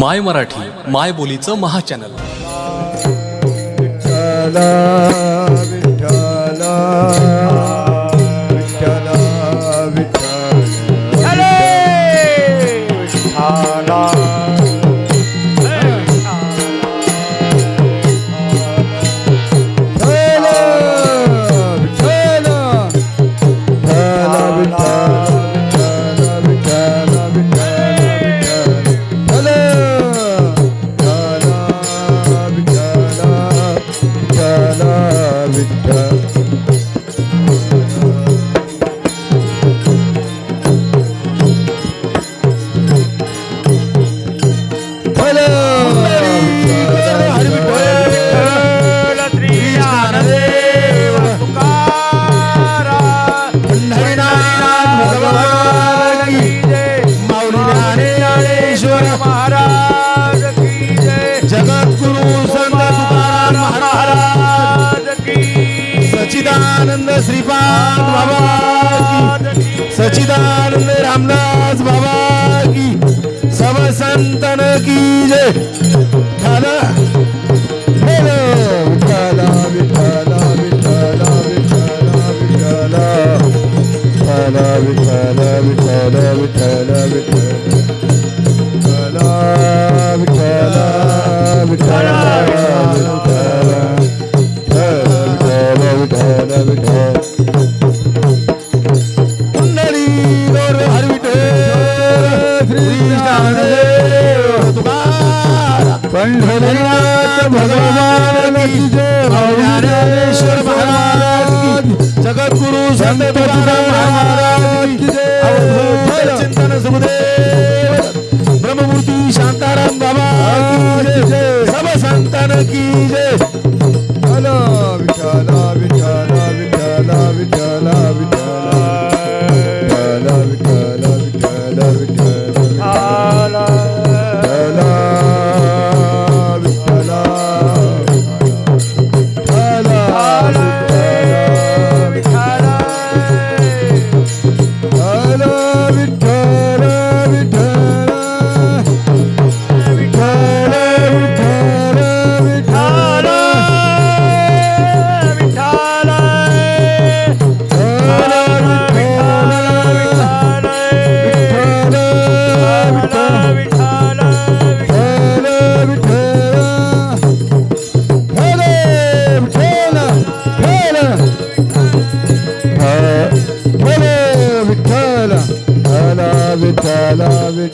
माय मराठी माय बोलीचं महाचॅनल. विठ्ठला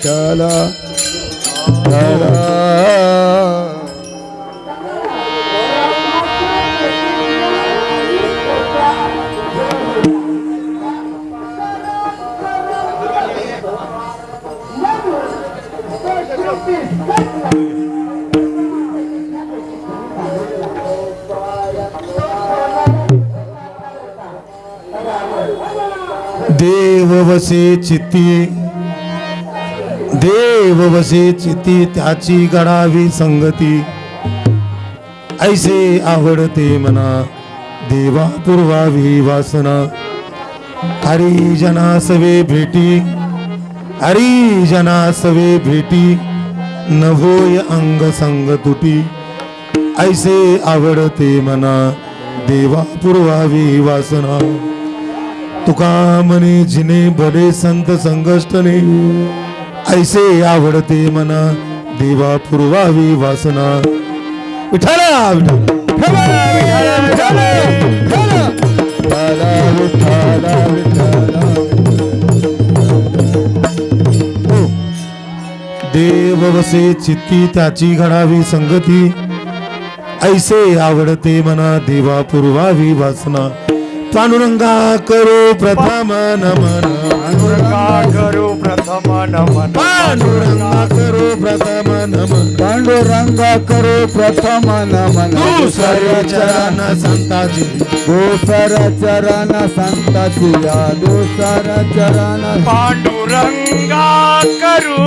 विठ्ठल देव वसे चित्ती देव चिती त्याची गडावी संगती. ऐसे आवडते मना देवा पूर्वावी वासना. हरी जना सवे भेटी हरी जना सवे भेटी न होय अंग संग तुटी. ऐसे आवडते मना देवा पूर्वावी वासना. तुका मने जिने बरे संत संगष्टने ऐसे आवडते मना. देवा पुरवावी वासना. विठाला देव वसे चित्ती त्याची घडावी संगती. ऐसे आवडते मना देवा पुरवावी वासना. पांडुरंगा करो प्रथम नमन. करू पांडुरंगा करो प्रथम नमन पांडुरंग करो प्रथम नमन चरण संताजी दुसर चरण संताची या दुसर चरण पांडुरंगा करू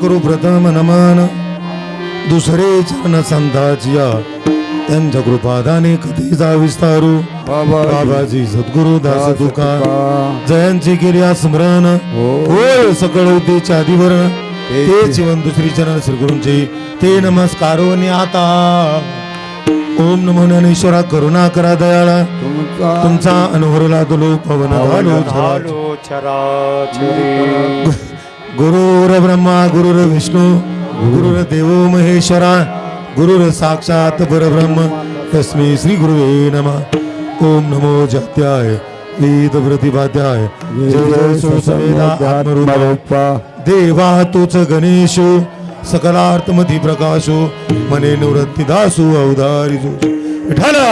करू प्रथम नमन। दुसरे चरण संताचिया त्यांच्या कृपादाने कथेचा विस्तारू बाबा बाबाजी सद्गुरु दास तुका। तुका. जयांची क्रिया स्मरण। हो. होय सकळ उद्देश आदिवरण ते जीवन दुसरी चरण श्रीगुरूंचे। ते नमस्कारो आता। ओम नमो ज्ञानेश्वरा करुणा करा दयाळा। तुमचा अनुभवला तुलो पवन झालो चराचरी गुरुर ब्रह्मा गुरुर विष्णू गुरुर देव महेश्वरा गुरुर साक्षात परब्रह्म तस्मै श्री गुरुवे नमः. ओम नमो जात्याय वेद प्रतिपाद्याय देवा तोच गणेशो सकलार्थमती प्रकाशो मने निवृत्ती दासो अवधारी विठाला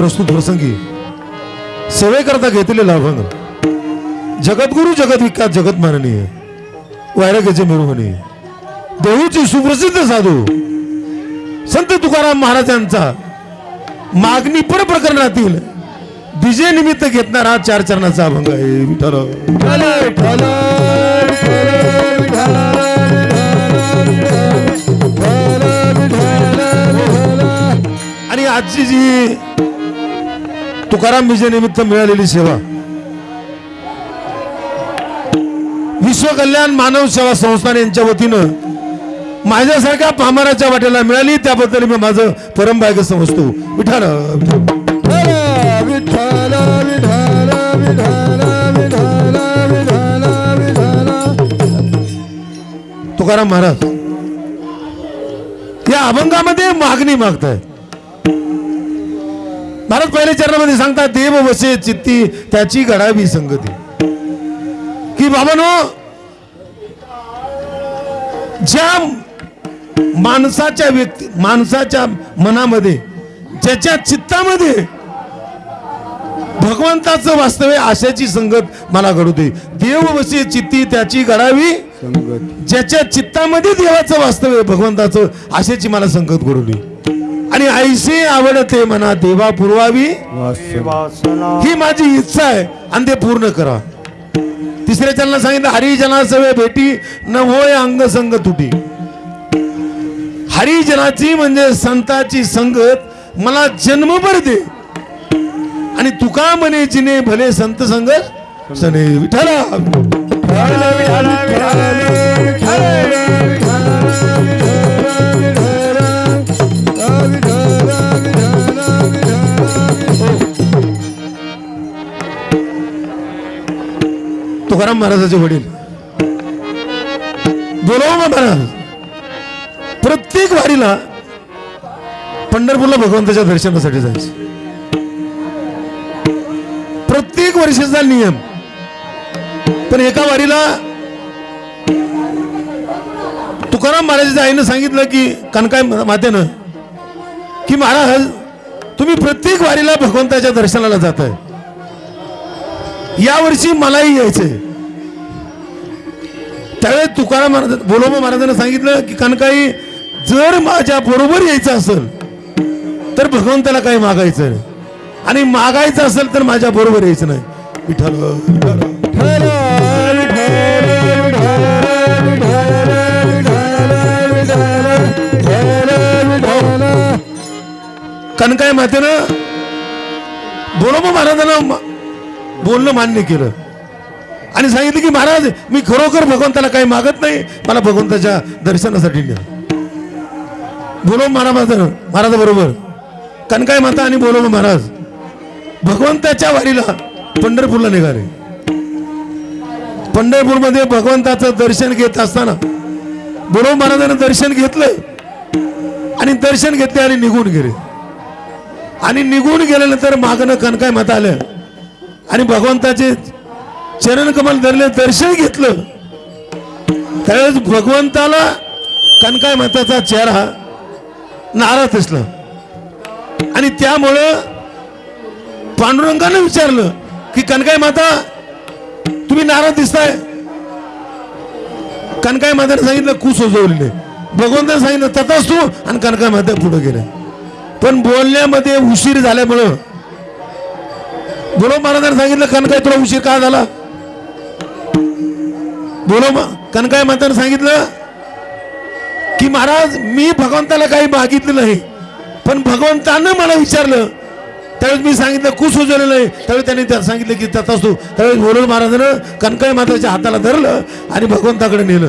प्रस्तुत प्रसंगी सेवेकरता घेतलेला अभंग जगद्गुरु जगत विख्यात जगत माननीय. वैराग्याचे मिरवणी देऊची सुप्रसिद्ध साधू. संत तुकाराम महाराजांचा मागणी पर प्रकरणातील विजय निमित्त घेतणारा चार चरणाचा अभंग आहे. विठ्ठल. आणि आजची जी तुकाराम विजय निमित्त मिळालेली सेवा. विश्व कल्याण मानव सेवा संस्थान यांच्या वतीनं माझ्यासारख्या पामाराच्या वाट्याला मिळाली. त्याबद्दल मी माझं परमभाग्य समजतो. विठ्ठल. तुकाराम महाराज या अभंगामध्ये मागणी मागतायत. महाराज पहिल्या चरणामध्ये सांगतात देव वसे चित्ती त्याची घडावी संगती. की बाबानो ज्या माणसाच्या व्यक्ती माणसाच्या मनामध्ये ज्याच्या चित्तामध्ये भगवंताचं वास्तव्य आशाची संगत मला घडू दे. देव वसे चित्ती त्याची घडावी संगत. ज्याच्या चित्तामध्ये देवाचं वास्तव्य भगवंताचं आशेची मला संगत घडवली आणि ऐसे आवडते मना देवा पुरवावी ही माझी इच्छा आहे आणि ते पूर्ण करा तिसऱ्या चरणाला सांगितलं हरिजना सवे भेटी न होय अंग संग तुटी हरिजनाची म्हणजे संताची संगत मला जन्मभर दे आणि तुका म्हणे जिने भले संत संगत सने विठ्ठला तुकाराम महाराजाचे वडील. बोलाव महाराज? प्रत्येक वारीला पंढरपूरला भगवंताच्या दर्शनासाठी जायचं. प्रत्येक वर्षाचा नियम. पण एका वारीला तुकाराम महाराजाच्या आईनं सांगितलं की कनकाय मातेनं की महाराज तुम्ही प्रत्येक वारीला भगवंताच्या दर्शनाला जात आहे यावर्षी मलाही यायचंय त्यावेळेस तुकाराम महाराज बोलोबा महाराजांना सांगितलं की कनकाई जर माझ्या बरोबर यायचं असेल तर भगवंताला काही मागायचं नाही आणि मागायचं असेल तर माझ्या बरोबर यायचं नाही विठ्ठल विठ्ठल. कनकाय मातेनं बोलोबा महाराजांना बोलणं मान्य केलं. आणि सांगितलं की महाराज मी खरोखर भगवंताला काही मागत नाही मला भगवंताच्या दर्शनासाठी न्या. बोलो महाराज महाराजाबरोबर कणकाय कनकाय माता आणि बोलवलं महाराज भगवंताच्या वारीला पंढरपूरला निघाले. पंढरपूरमध्ये भगवंताचं दर्शन घेत असताना बोलव महाराजांना दर्शन घेतलं आणि दर्शन घेतले आणि निघून गेले. आणि निघून गेल्यानंतर मागणं कनकाय माता आलं आणि भगवंताचे चरण कमल धरले दर्शन घेतलं. त्यावेळेस भगवंताला कनकाय माताचा चेहरा नाराज दिसला. आणि त्यामुळं पांडुरंगानं विचारलं की कनकाय माता तुम्ही नाराज दिसताय. कनकाय माताने सांगितलं कु सजवलेले भगवंताने सांगितलं तथाच तू आणि कनका माता पुढे गेल्या. पण बोलण्यामध्ये उशीर झाल्यामुळं बोलो महाराजांनी सांगितलं कनकाय तुला उशीर का झाला? बोलो मा- कनकाय माताने सांगितलं की महाराज मी भगवंताला काही मागितलं नाही पण भगवंतानं मला विचारलं. त्यावेळेस मी सांगितलं कुस उजवलेलं नाही त्यावेळी त्यांनी त्या सांगितलं की त्यात असतो. त्यावेळेस बोलून महाराजानं कनकाय माताच्या हाताला धरलं आणि भगवंताकडे नेलं.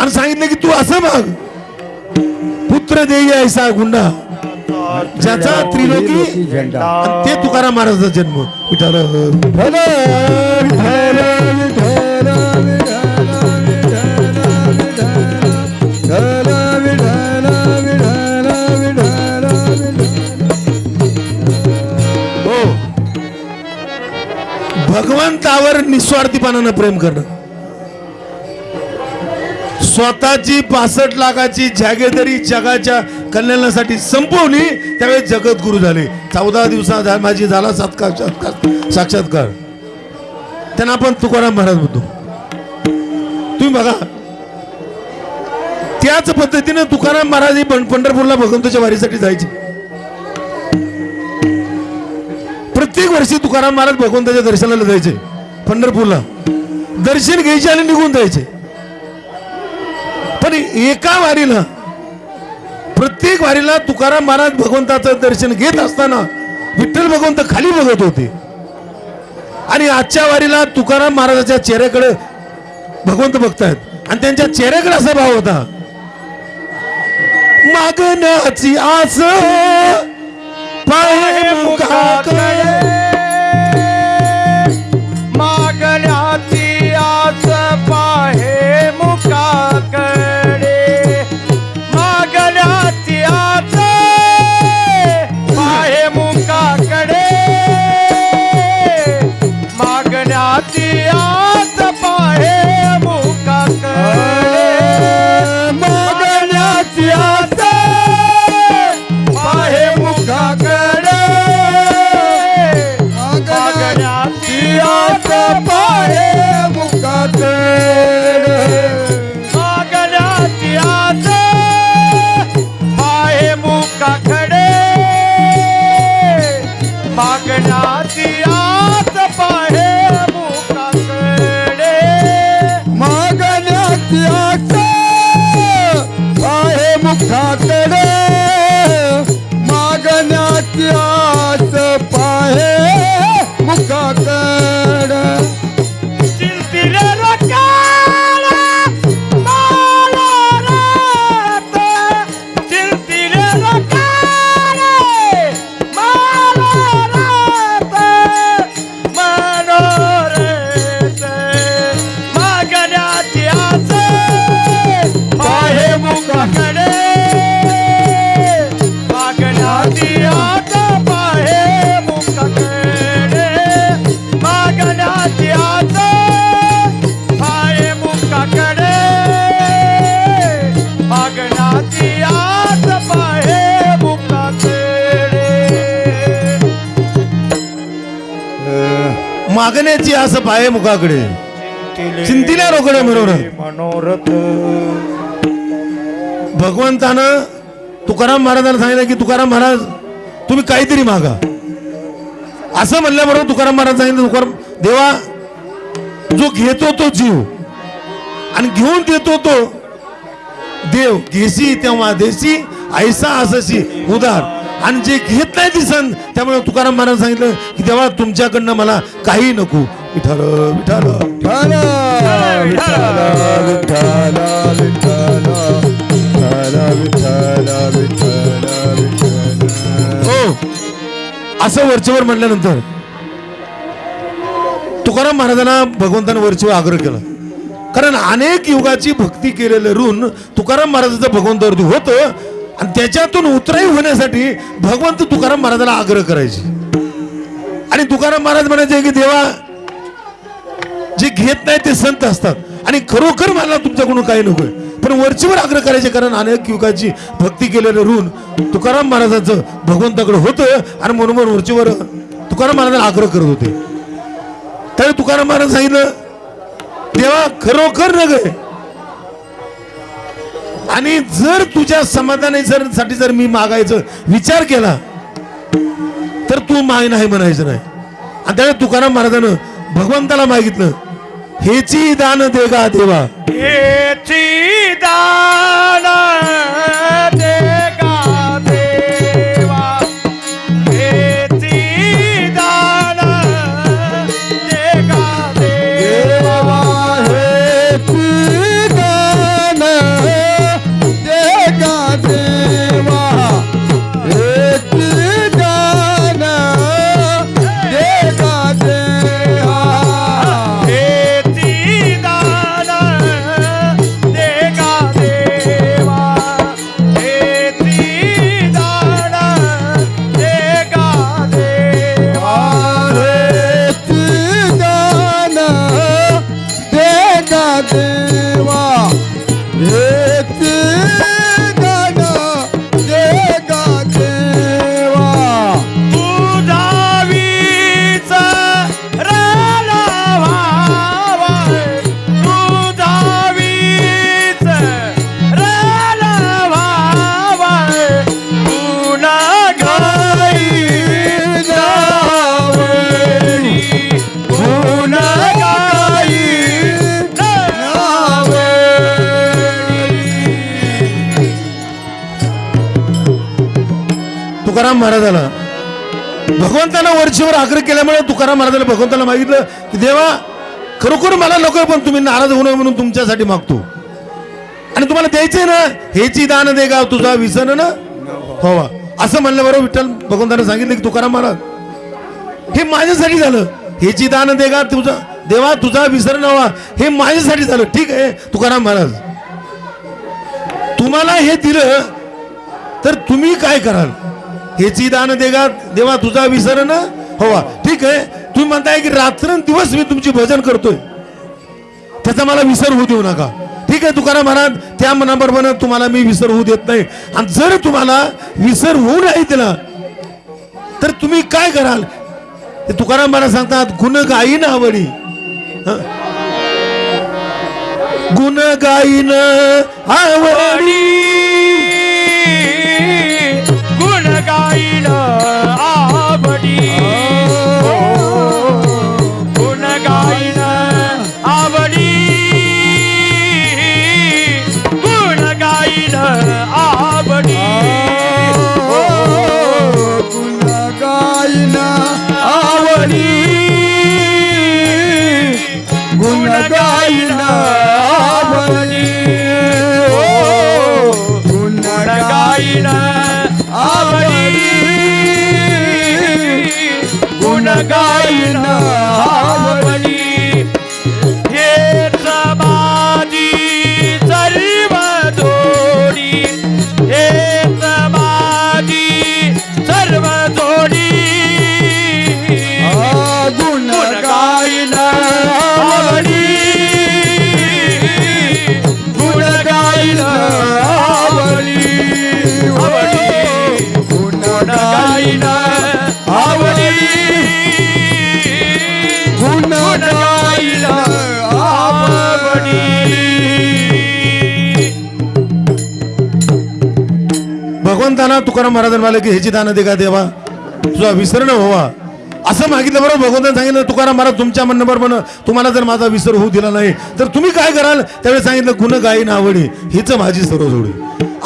आणि सांगितलं की तू असं माग. पुत्र देई ऐसा गुंडा. ज्याचा त्रिलोकी ते तुकाराम महाराजचा जन्म. विठाल हो. भगवंतावर निस्वार्थीपणानं प्रेम करणं. स्वतःची पासष्ट लाखाची जागेदरी जगाच्या कल्याणासाठी संपवली त्यावेळेस जगद्गुरु झाले. चौदा दिवसात झा- माझी झाला साक्षात्कार साक्षात्कार. त्यांना आपण तुकाराम महाराज म्हणतो. तुम्ही बघा. त्याच पद्धतीनं तुकाराम महाराज हे पंढरपूरला भगवंताच्या वारीसाठी जायचे. प्रत्येक वर्षी तुकाराम महाराज भगवंताच्या दर्शनाला जायचे पंढरपूरला. दर्शन घ्यायचे आणि निघून जायचे. पण एका वारीला प्रत्येक वारीला तुकाराम महाराज भगवंताचं दर्शन घेत असताना विठ्ठल भगवंत खाली बघत होते. आणि आजच्या वारीला तुकाराम महाराजाच्या चेहऱ्याकडे भगवंत बघतायत. आणि त्यांच्या चेहऱ्याकडे असा भाव होता. मागण्याची आस पाय मुखाकडे Oh. मागण्याची असं पाय मुखाकडे. चिंतिल्या रोकडे बरोबर मनोरथ. भगवंतानं तुकाराम महाराजांना सांगितलं की तुकाराम महाराज तुम्ही काहीतरी मागा. असं म्हणल्याबरोबर तुकाराम महाराज सांगितलं तुकाराम देवा जो घेतो तो जीव. आणि घेऊन देतो तो देव. घेसी तेव्हा देसी ऐसा अससी उदार. आणि जे घेत नाही ती सण त्यामुळे तुकाराम महाराज सांगितलं की देवा तुमच्याकडनं मला काही नको. विठाल विठाल हो. असं वरचेवर म्हटल्यानंतर तुकाराम महाराजांना भगवंतानं वरचेवर आग्रह केला. कारण अनेक युगाची भक्ती केलेलं ऋण तुकाराम महाराजांचं भगवंतावरती होतं. आणि त्याच्यातून उतराई होण्यासाठी भगवंत तुकाराम महाराजाला आग्रह करायचे. आणि तुकाराम महाराज म्हणायचे की देवा जे घेत नाही ते संत असतात. आणि खरोखर मला तुमच्याकडून काही नकोय पण वरचीवर आग्रह करायचे कारण अनेक युगाची भक्ती केलेलं ऋण तुकाराम महाराजांचं भगवंताकडे होतं आणि म्हणून वरचीवर तुकाराम महाराजांना आग्रह करत होते. त्यावेळी तुकाराम महाराज सांगितलं देवा खरोखर नग आणि जर तुझ्या समाधानी जर साठी जर मी मागायचं विचार केला तर तू माय नाही म्हणायचं नाही. आणि त्याने तुकाराम महाराजानं भगवंताला मागितलं हेची दान देगा देवा. हेची दान केल्यामुळे तुकाराम महाराजाला भगवंताला मागितलं की देवा खरोखर मला नको पण तुम्ही नाराज होऊ नये म्हणून तुमच्यासाठी मागतो. आणि तुम्हाला द्यायचंय ना हेची दान दे गाव तुझा विसन ना असं असं म्हणल्याबरोबर विठ्ठल भगवंतानं सांगितलं की तुकाराम महाराज हे माझ्यासाठी झालं. हेची दान दे गा तुझा देवा तुझा विसर नवा हे माझ्यासाठी झालं. ठीक आहे तुकाराम महाराज. तुम्हाला हे दिलं तर तुम्ही काय कराल? हेची दान देगा देवा तुझा विसर ना हवा ठीक आहे? तुम्ही म्हणताय की रात्रंदिवस मी तुमची भजन करतोय. त्याचा मला विसर होऊ देऊ नका. ठीक आहे तुकाराम महाराज त्या मनाबरोबर तुम्हाला मी विसर होऊ देत नाही. आणि जर तुम्हाला विसर होऊ नाही दिला तर तुम्ही काय कराल? ते तुकाराम महाराज सांगतात गुण गाईन आवडी. गुण गाईन आवडी. भगवंताना तुकाराम महाराजांना मला की ह्याची दान दे का देवा? तुझा विसर न व्हावा. असं मागितलं बरोबर भगवंताने सांगितलं तुकाराम महाराज तुमच्या म्हणण्याबरोबर तुम्हाला जर माझा विसर होऊ दिला नाही तर तुम्ही काय कराल? त्यावेळी सांगितलं गुण गायी आवडी हीच माझी सर्व जोडी.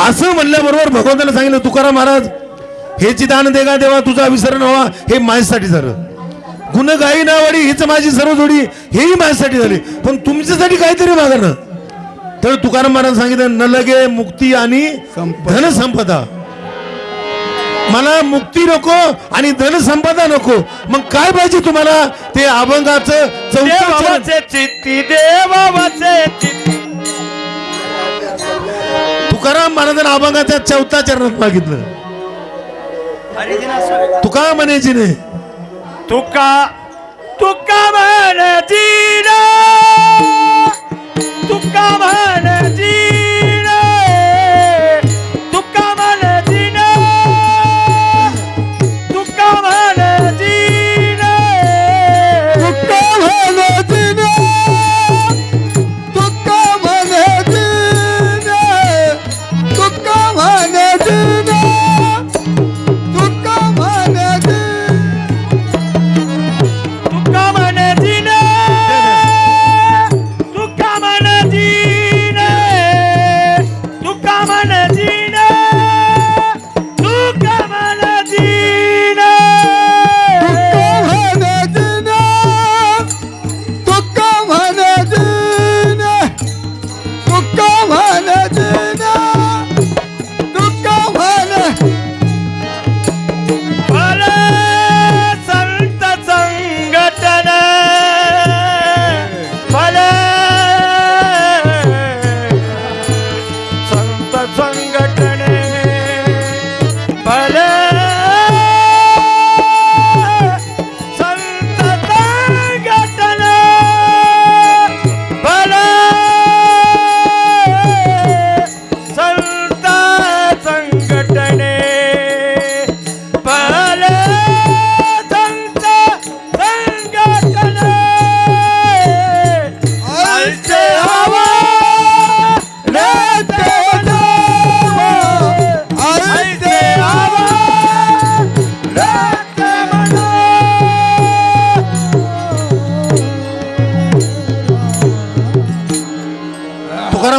असं म्हणल्याबरोबर भगवंताने सांगितलं तुकाराम महाराज हेची दान दे का देवा? तुझा विसर न व्हावा हे माझ्यासाठी झालं. गुण गायी नावडी हीच माझी सर्व जोडी हेही माझ्यासाठी झाली. पण तुमच्यासाठी काहीतरी मागा ना तर तुकाराम महाराज सांगितलं न लगे मुक्ती आणि संपदा. मला मुक्ती नको आणि धन संपदा नको. मग काय पाहिजे तुम्हाला? ते अभंगाचं. देवाचे चित्ती देवाचे चित्ती. तुकाराम महाराजांना अभंगाच्या चौथा चरणात मागितलं. तुका म्हणायची नाही तुका तुका म्हण जीन. तुका म्हण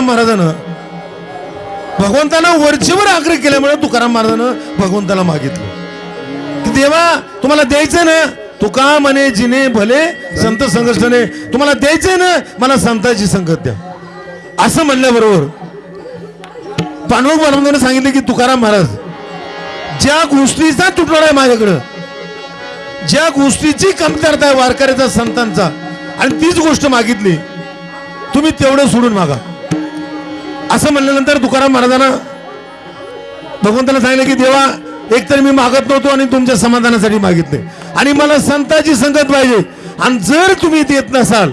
तुकाराम महाराजानं भगवंताला वरचेवर आग्रह केल्यामुळे तुकाराम महाराजानं भगवंताला मागितलं. की देवा तुम्हाला द्यायचं ना? तुका म्हणे जिने भले संत संघटने तुम्हाला द्यायचंय ना? मला संतांची संगत द्या. असं म्हणल्याबरोबर पांडुरंग महाराजांनी सांगितलं की तुकाराम महाराज ज्या गोष्टीचा तुटवडा आहे माझ्याकडं ज्या गोष्टीची कमतरता आहे वारकऱ्याचा संतांचा आणि तीच गोष्ट मागितली तुम्ही तेवढं सोडून मागा. असं म्हणल्यानंतर तुकाराम महाराजांना भगवंताला सांगितलं की देवा एकतर मी मागत नव्हतो आणि तुमच्या समाधानासाठी मागितले. आणि मला संताची संगत पाहिजे. आणि जर तुम्ही देत नसाल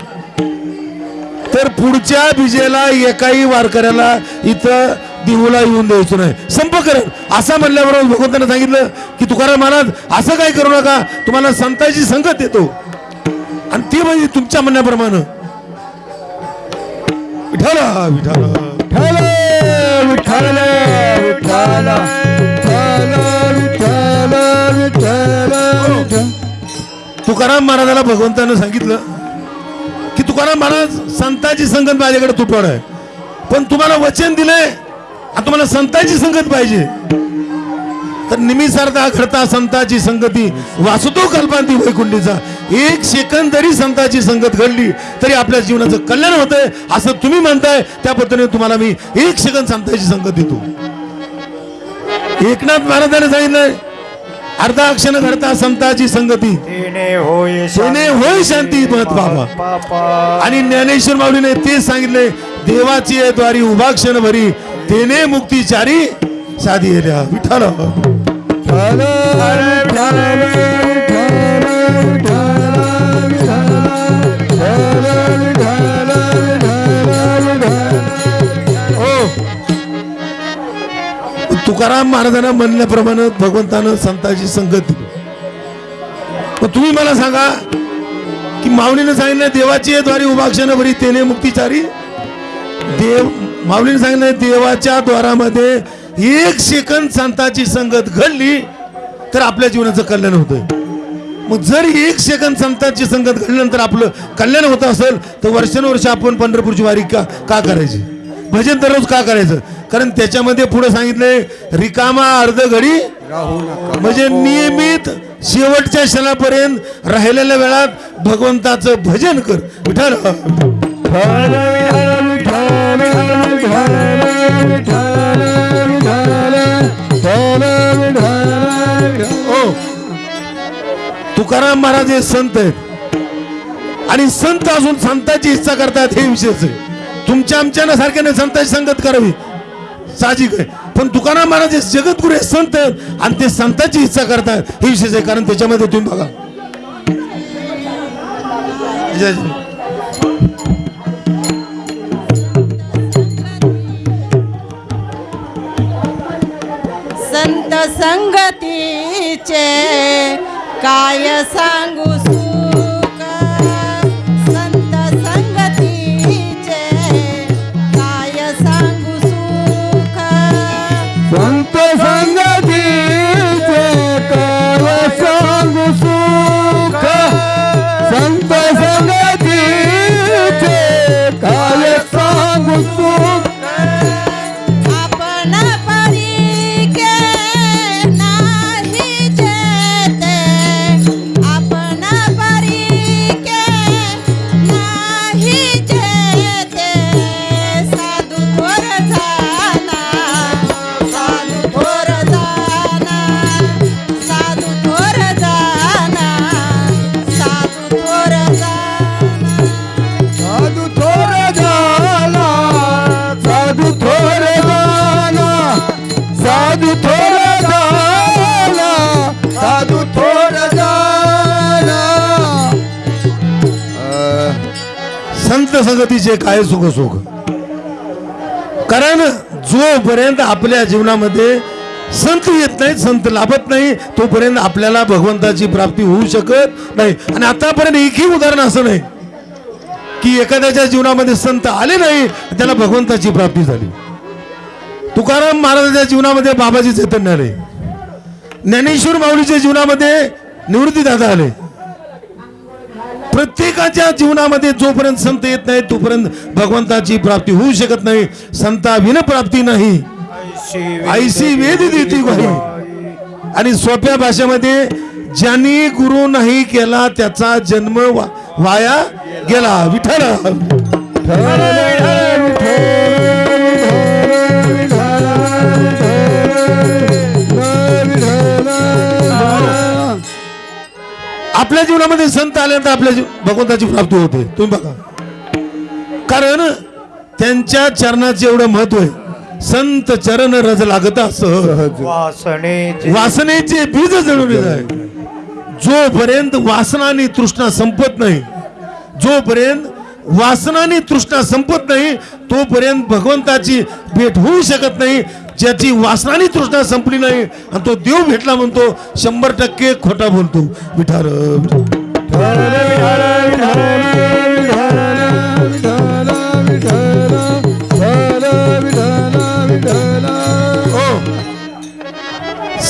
तर पुढच्या विजेला एकाही वारकऱ्याला इथं देऊला येऊन द्यायचं नाही. संप करेल असं म्हणल्याबरोबर भगवंतानं सांगितलं की तुकाराम महाराज असं काय करू नका. तुम्हाला संताची संगत येतो आणि ते म्हणजे तुमच्या म्हणण्याप्रमाणे. विठाला विठाला विठ्ठल विठ्ठल विठ्ठल विठ्ठल विठ्ठल तुकाराम महाराजाला भगवंतानं सांगितलं की तुकाराम महाराज संताची संगत माझ्याकडे तुटवड आहे. पण तुम्हाला वचन दिलंय आता तुम्हाला संताची संगत पाहिजे. तर निमिसारता घडता संताची संगती. वासुतो कल्पांती वैकुंठीचा एक सेकंद जरी संताची संगत घडली तरी आपल्या जीवनाचं कल्याण होतंय असं तुम्ही म्हणताय. त्या पद्धतीने तुम्हाला मी एक सेकंद संताची संगत देतो. एकनाथ महाराजांनी सांगितलंय अर्धा क्षण घडता संताची संगती. होय होय शांती बाबा. आणि ज्ञानेश्वर माऊलीने तेच सांगितले देवाची द्वारी उभा क्षण भरी तेने मुक्तीचारी साधी येल्या विठाल तुकाराम महाराजांना म्हणल्याप्रमाणे भगवंतानं संताची संगत दिली. मग तुम्ही मला सांगा की माऊलीने सांगितलं देवाची द्वारी उभा क्षण भरी तेने मुक्तीचारी. देव माऊलीने सांगितलं देवाच्या द्वारामध्ये एक सेकंद संताची संगत घडली तर आपल्या जीवनाचं कल्याण होतंय. मग जर एक सेकंद संतांची संगत घडल्यानंतर आपलं कल्याण होत असेल तर वर्षानुवर्ष आपण पंढरपूरची वारी का का करायची? भजन दररोज का करायचं? कारण त्याच्यामध्ये पुढे सांगितलंय रिकामा अर्ध घडी म्हणजे नियमित शेवटच्या क्षणापर्यंत राहिलेल्या वेळात भगवंताचं भजन कर. विठाल तुकाराम महाराज हे संत आहेत. आणि संत असून संताची इच्छा करतात हे विशेष आहे. तुमच्या आमच्या सारख्याने संताची संगत करावी. साहजिक आहे. पण तुकाराम महाराज हे जगद्गुरु हे संत आहेत आणि ते संताची इच्छा करतात. हे विशेष आहे कारण त्याच्यामध्ये तुम्ही बघा. संगतीचे काय सांगू सु संगतीचे काय सुख सुख. कारण जोपर्यंत आपल्या जीवनामध्ये संत येत नाही संत लाभत नाही तोपर्यंत आपल्याला भगवंताची प्राप्ती होऊ शकत नाही. आणि आतापर्यंत एकही उदाहरण असं नाही की एखाद्याच्या जीवनामध्ये संत आले नाही त्याला भगवंताची प्राप्ती झाली. तुकाराम महाराजांच्या जीवनामध्ये बाबाजी चैतन्य आले. ज्ञानेश्वर माऊलीच्या जीवनामध्ये निवृत्ती दादा आले. प्रत्येकाच्या जीवनामध्ये जोपर्यंत संत येत नाही तोपर्यंत भगवंताची प्राप्ती होऊ शकत नाही संताविन प्राप्ती नाही. आईशी वेद देती गुरु आणि सोप्या भाषेमध्ये ज्यांनी गुरु नाही केला त्याचा जन्म वा- वाया गेला. विठ्ठल. आपल्या जीवनामध्ये संत आल्यानंतर आपल्या जीव- भगवंताची प्राप्ती होते. तुम्ही बघा. कारण त्यांच्या चरणाचे एवढं महत्त्व आहे. संत चरण रज लागता वासनेचे वासनेचे बीज जळून आहे जोपर्यंत वासनानी तृष्णा संपत नाही जोपर्यंत वासनानी तृष्णा संपत नाही तोपर्यंत भगवंताची भेट होऊ शकत नाही ज्याची वासनानी तृष्णा संपली नाही आणि तो देव भेटला म्हणतो शंभर टक्के खोटा बोलतो. विठार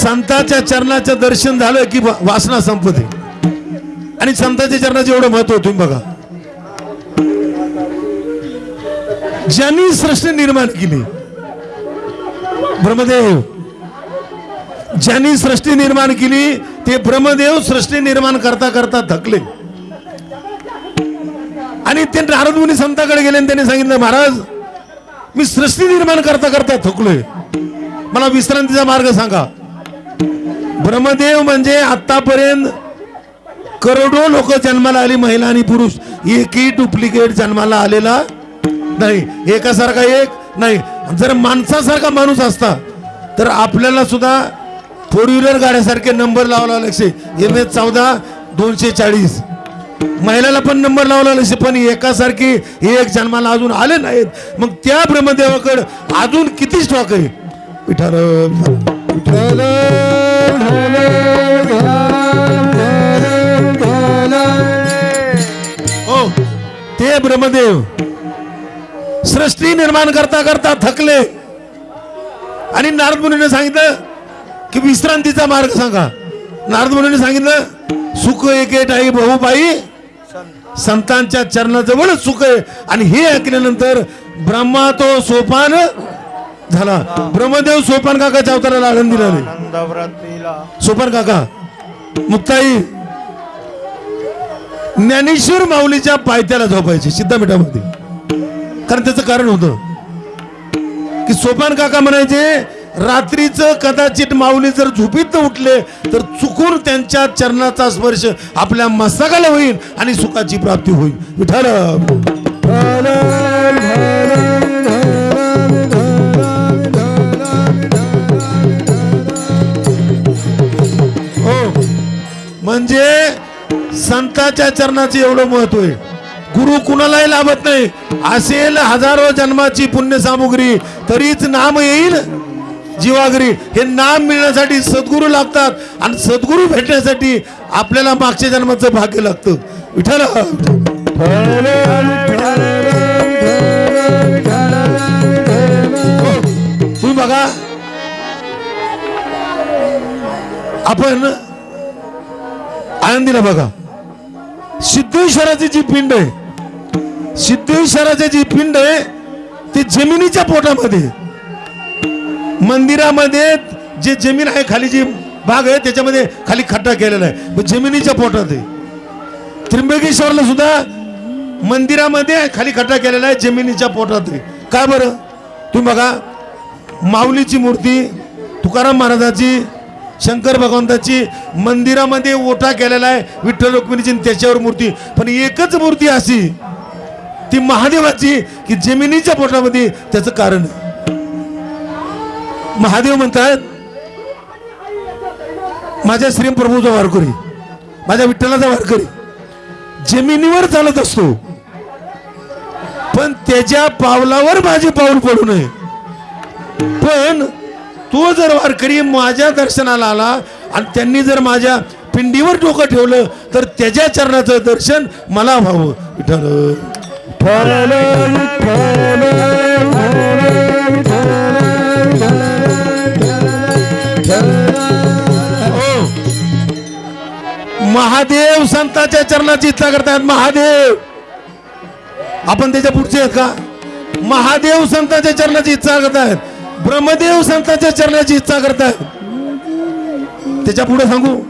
संताच्या चरणाचं दर्शन झालं की वासना संपते. आणि संताच्या चरणाचं एवढं महत्त्व तुम्ही बघा. ज्यांनी सृष्टी निर्माण केली ब्रह्मदेव. ज्यांनी सृष्टी निर्माण केली ते ब्रह्मदेव सृष्टी निर्माण करता करता थकले. आणि ते नारद मुनी संताकडे गेले आणि त्यांनी सांगितलं महाराज मी सृष्टी निर्माण करता करता थकलोय. मला विश्रांतीचा मार्ग सांगा. ब्रह्मदेव म्हणजे आतापर्यंत करोडो लोक जन्माला आली महिला आणि पुरुष. एकही डुप्लिकेट जन्माला आलेला नाही. एकासारखा एक नाही जर माणसासारखा माणूस असता तर आपल्याला सुद्धा फोर व्हीलर गाड्यासारखे नंबर लावला लागसे एम एच चौदा दोनशे चाळीस. महिलाला पण नंबर लावला लागसे पण एकासारखी एक जन्माला अजून आले नाहीत. मग त्या ब्रह्मदेवाकडे अजून किती स्टॉक आहे? विठाल हो ते ब्रह्मदेव. सृष्टी निर्माण करता करता थकले. आणि नारद मुनीने सांगितलं की विश्रांतीचा मार्ग सांगा. नारद मुनीने सांगितलं सुख एकेट आई बहुबाई संतांच्या चरणाजवळच सुख आहे. आणि हे ऐकल्यानंतर ब्रह्मा तो सोपान झाला. ब्रह्मदेव सोपान काकाच्या अवताराला आनंद दिला सोपान काका मुक्ताई ज्ञानेश्वर माऊलीच्या पायथ्याला झोपायचे. सिद्धापीठामध्ये कारण त्याचं कारण होतं. की सोपान काका म्हणायचे रात्रीचं कदाचित माऊली जर झोपीत उठले तर चुकून त्यांच्या चरणाचा स्पर्श आपल्या मस्तकाला होईल आणि सुखाची प्राप्ती होईल. विठाल हो. म्हणजे संताच्या चरणाचे एवढं महत्त्व आहे. गुरु कुणालाही लाभत नाही. असेल हजारो जन्माची पुण्य सामुग्री तरीच नाम येईल जीवागरी. हे नाम मिळण्यासाठी सद्गुरू लागतात आणि सद्गुरू भेटण्यासाठी आपल्याला मागच्या जन्माचं भाग्य लागतं. विठ्ठल तुम्ही बघा. आपण आनंदीला बघा. सिद्धेश्वराची जी पिंड आहे सिद्धेश्वराची जी पिंड आहे ती जमिनीच्या पोटामध्ये. मंदिरामध्ये जे जमीन आहे खाली जी भाग आहे त्याच्यामध्ये खाली खड्डा केलेला आहे. जमिनीच्या पोटात आहे. त्र्यंबकेश्वरला सुद्धा मंदिरामध्ये खाली खड्डा केलेला आहे जमिनीच्या पोटात आहे. का बरं? तुम्ही बघा माऊलीची मूर्ती तुकाराम महाराजाची शंकर भगवंताची मंदिरामध्ये ओटा केलेला आहे विठ्ठल रुक्मिणीची त्याच्यावर मूर्ती. पण एकच मूर्ती अशी ती महादेवाची की जमिनीच्या पोटामध्ये त्याचं कारण. महादेव म्हणतात माझ्या श्रीप्रभूचा वारकरी माझ्या विठ्ठलाचा वारकरी जमिनीवर चालत असतो पण त्याच्या पावलावर माझे पाऊल पडू नये. पण तो जर वारकरी माझ्या दर्शनाला आला आणि त्यांनी जर माझ्या पिंडीवर डोकं ठेवलं तर त्याच्या चरणाचं दर्शन मला व्हावं. विठ्ठल महादेव संताच्या चरणाची इच्छा करतायत महादेव. आपण त्याच्या पुढचे आहेत का? महादेव संताच्या चरणाची इच्छा करतायत. ब्रह्मदेव संताच्या चरणाची इच्छा करतायत. त्याच्या पुढे सांगू.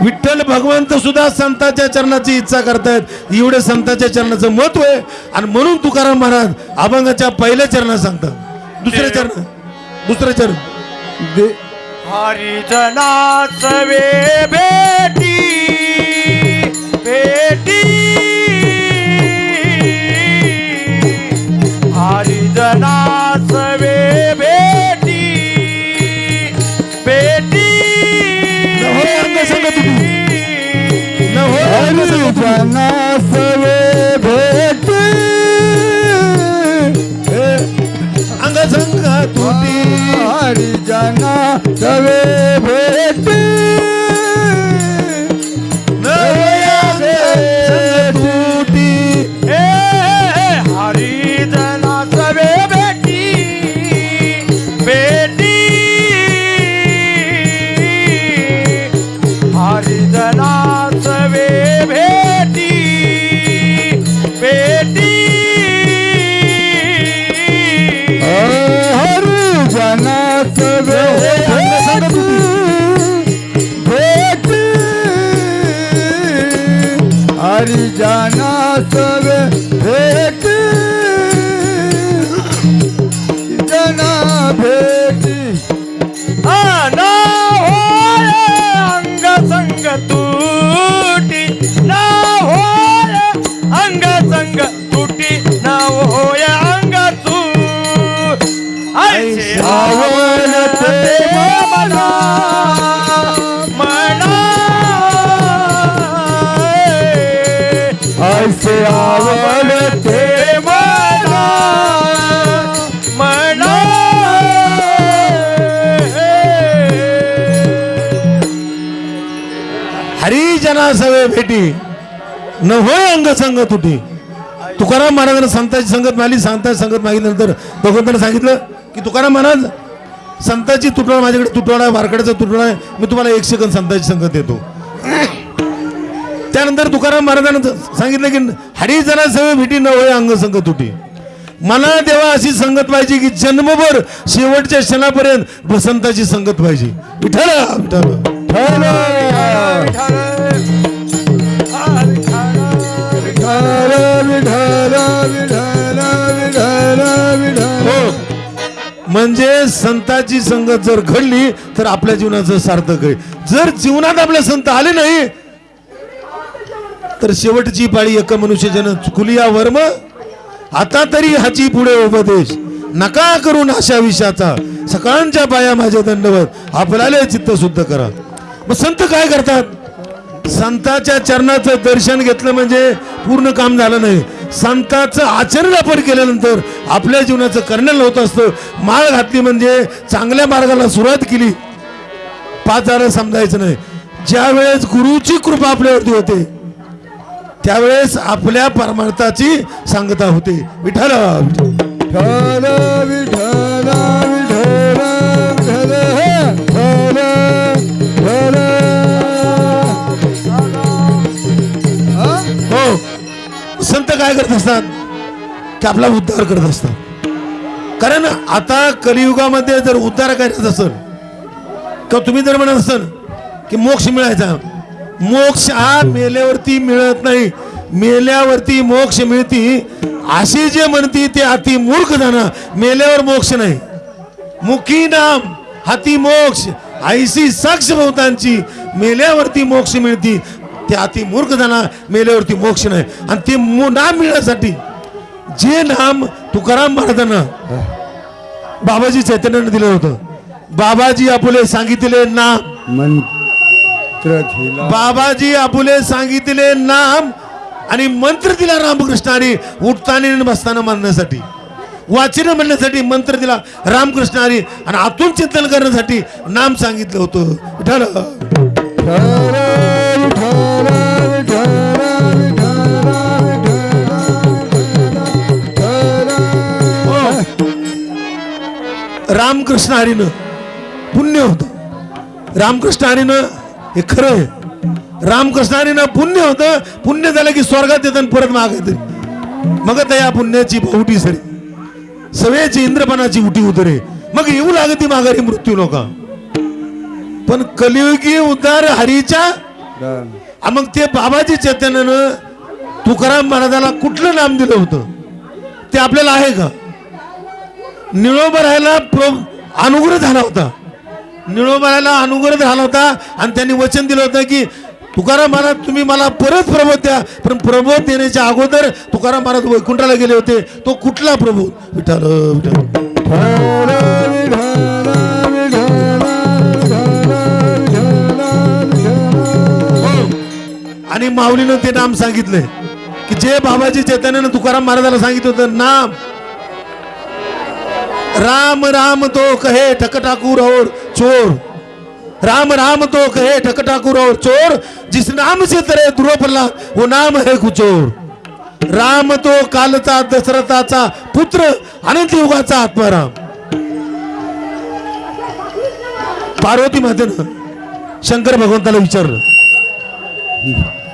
विठ्ठल भगवंत सुद्धा संताच्या चरणाची इच्छा करतायत. एवढे संताच्या चरणाचं महत्त्व आहे. आणि म्हणून तुकाराम महाराज अभंगाच्या पहिल्या चरणात सांगतात. दुसऱ्या चरण दुसरं चरण हरिजनाच वे भेटी भेटी अंग संग तुटी. हरिजनास वे भेटी अंग संग तुटी हरिजना सवे भेटी. done. आवडते मला हरिजना सवे भेटी. न होय अंग संग तुटी. तुकाराम महाराजांना संताची संगत मिळाली संताची संगत मागितल्यानंतर भगवंतांना सांगितलं की तुकाराम महाराज संताची तुटवडा माझ्याकडे तुटवडा आहे वारकड्याचा तुटवडा आहे मी तुम्हाला एक सेकंद संताची संगत देतो. त्यानंतर तुकाराम महाराजांना सांगितलं की हरिजना सवे भेटी न होय अंग संग तुटी. मला देवा अशी संगत पाहिजे की जन्मभर शेवटच्या क्षणापर्यंत वसंताची संगत पाहिजे हो. म्हणजे संताची संगत जर घडली तर आपल्या जीवनाचं सार्थक आहे. जर जीवनात आपले संत आले नाही तर शेवटची पाळी एक मनुष्य जन चुकली वर्म आता तरी हाची पुढे उपदेश. नका करून अशा विषयाचा सकाळच्या पाया माझ्या दंडवत. आपल्याला चित्त शुद्ध करा. मग संत काय करतात? संताच्या चरणाचं दर्शन घेतलं म्हणजे पूर्ण काम झालं नाही. संताचं आचरण आपण केल्यानंतर आपल्या जीवनाचं कर्णल होत असतं. माळ घातली म्हणजे चांगल्या मार्गाला सुरुवात केली. पाच झालं समजायचं नाही. ज्या वेळेस गुरुची कृपा आपल्यावरती होते त्यावेळेस आपल्या परमार्थाची सांगता होते. विठाला विठ्ठल. विठ्ठल विठ्ठल विठ्ठल हे? संत काय करत असतात? की आपला उद्धार करत असतात. कारण आता कलियुगामध्ये जर उद्धार करायचा असेल किंवा तुम्ही जर म्हणत असाल की मोक्ष मिळायचा मोक्ष हा मेल्यावरती मिळत नाही. मेल्यावरती मोक्ष मिळती. अशी जे म्हणती ते अति मूर्ख जाणं मेल्यावर मोक्ष नाही. मुखी नाम हाती मोक्ष. आईसी साक्ष बहुतांची मेल्यावरती मोक्ष मिळती. ते अति मूर्ख जाणं मेल्यावरती मोक्ष नाही. आणि ते नाम मिळण्यासाठी जे नाम तुकाराम महाराजांना बाबाजी चैतन्यानं दिलं होतं. बाबाजी आपुले सांगितले नाम बाबाजी आपुले सांगितले नाम आणि मंत्र दिला रामकृष्णाने उठताना बसताना मानण्यासाठी वाचन म्हणण्यासाठी मंत्र दिला रामकृष्णाने आणि आतून चिंतन करण्यासाठी नाम सांगितलं होतं. विठ्ठल हो. रामकृष्ण हरीनं पुण्य होतं. रामकृष्ण हरीनं हे खरं आहे. रामकृष्णाने ना पुण्य होतं. पुण्य झालं की स्वर्गात येतं परत माग येते. मग त्या पुण्याची बहुटी सरी. सवेची इंद्रपणाची उठी उतरे. मग येऊ लागती माघारी मृत्यू नका. पण कलियुगी उद्धार हरीच्या? मग ते बाबाजी चैतन्यानं तुकाराम महाराजाला कुठलं नाम दिलं होतं? ते आपल्याला आहे का? निळोबा राहायला प्रो अनुग्रह झाला होता. निळोबाला अनुग्रह झाला होता आणि त्यांनी वचन दिलं होतं की तुकाराम महाराज तुम्ही मला परत प्रबोध द्या. पण प्रबोध देण्याच्या अगोदर तुकाराम महाराज वैकुंठाला गेले होते. तो कुठला प्रबोध विठाल विठाल आणि माऊलीनं ते नाम सांगितलंय की जे बाबाजी चैतन्यानं तुकाराम महाराजाला सांगितलं होतं नाम. राम राम तो कहे ठक और चोर। राम राम तो कहे ठक और चोर जिस नाम से तरे ध्रुव प्रहलाद वो नाम है कुचोर। राम तो कालचा दशरथाचा पुत्र अनंत युगाचा आत्माराम। पार्वती मातेनं शंकर भगवंताला विचारलं।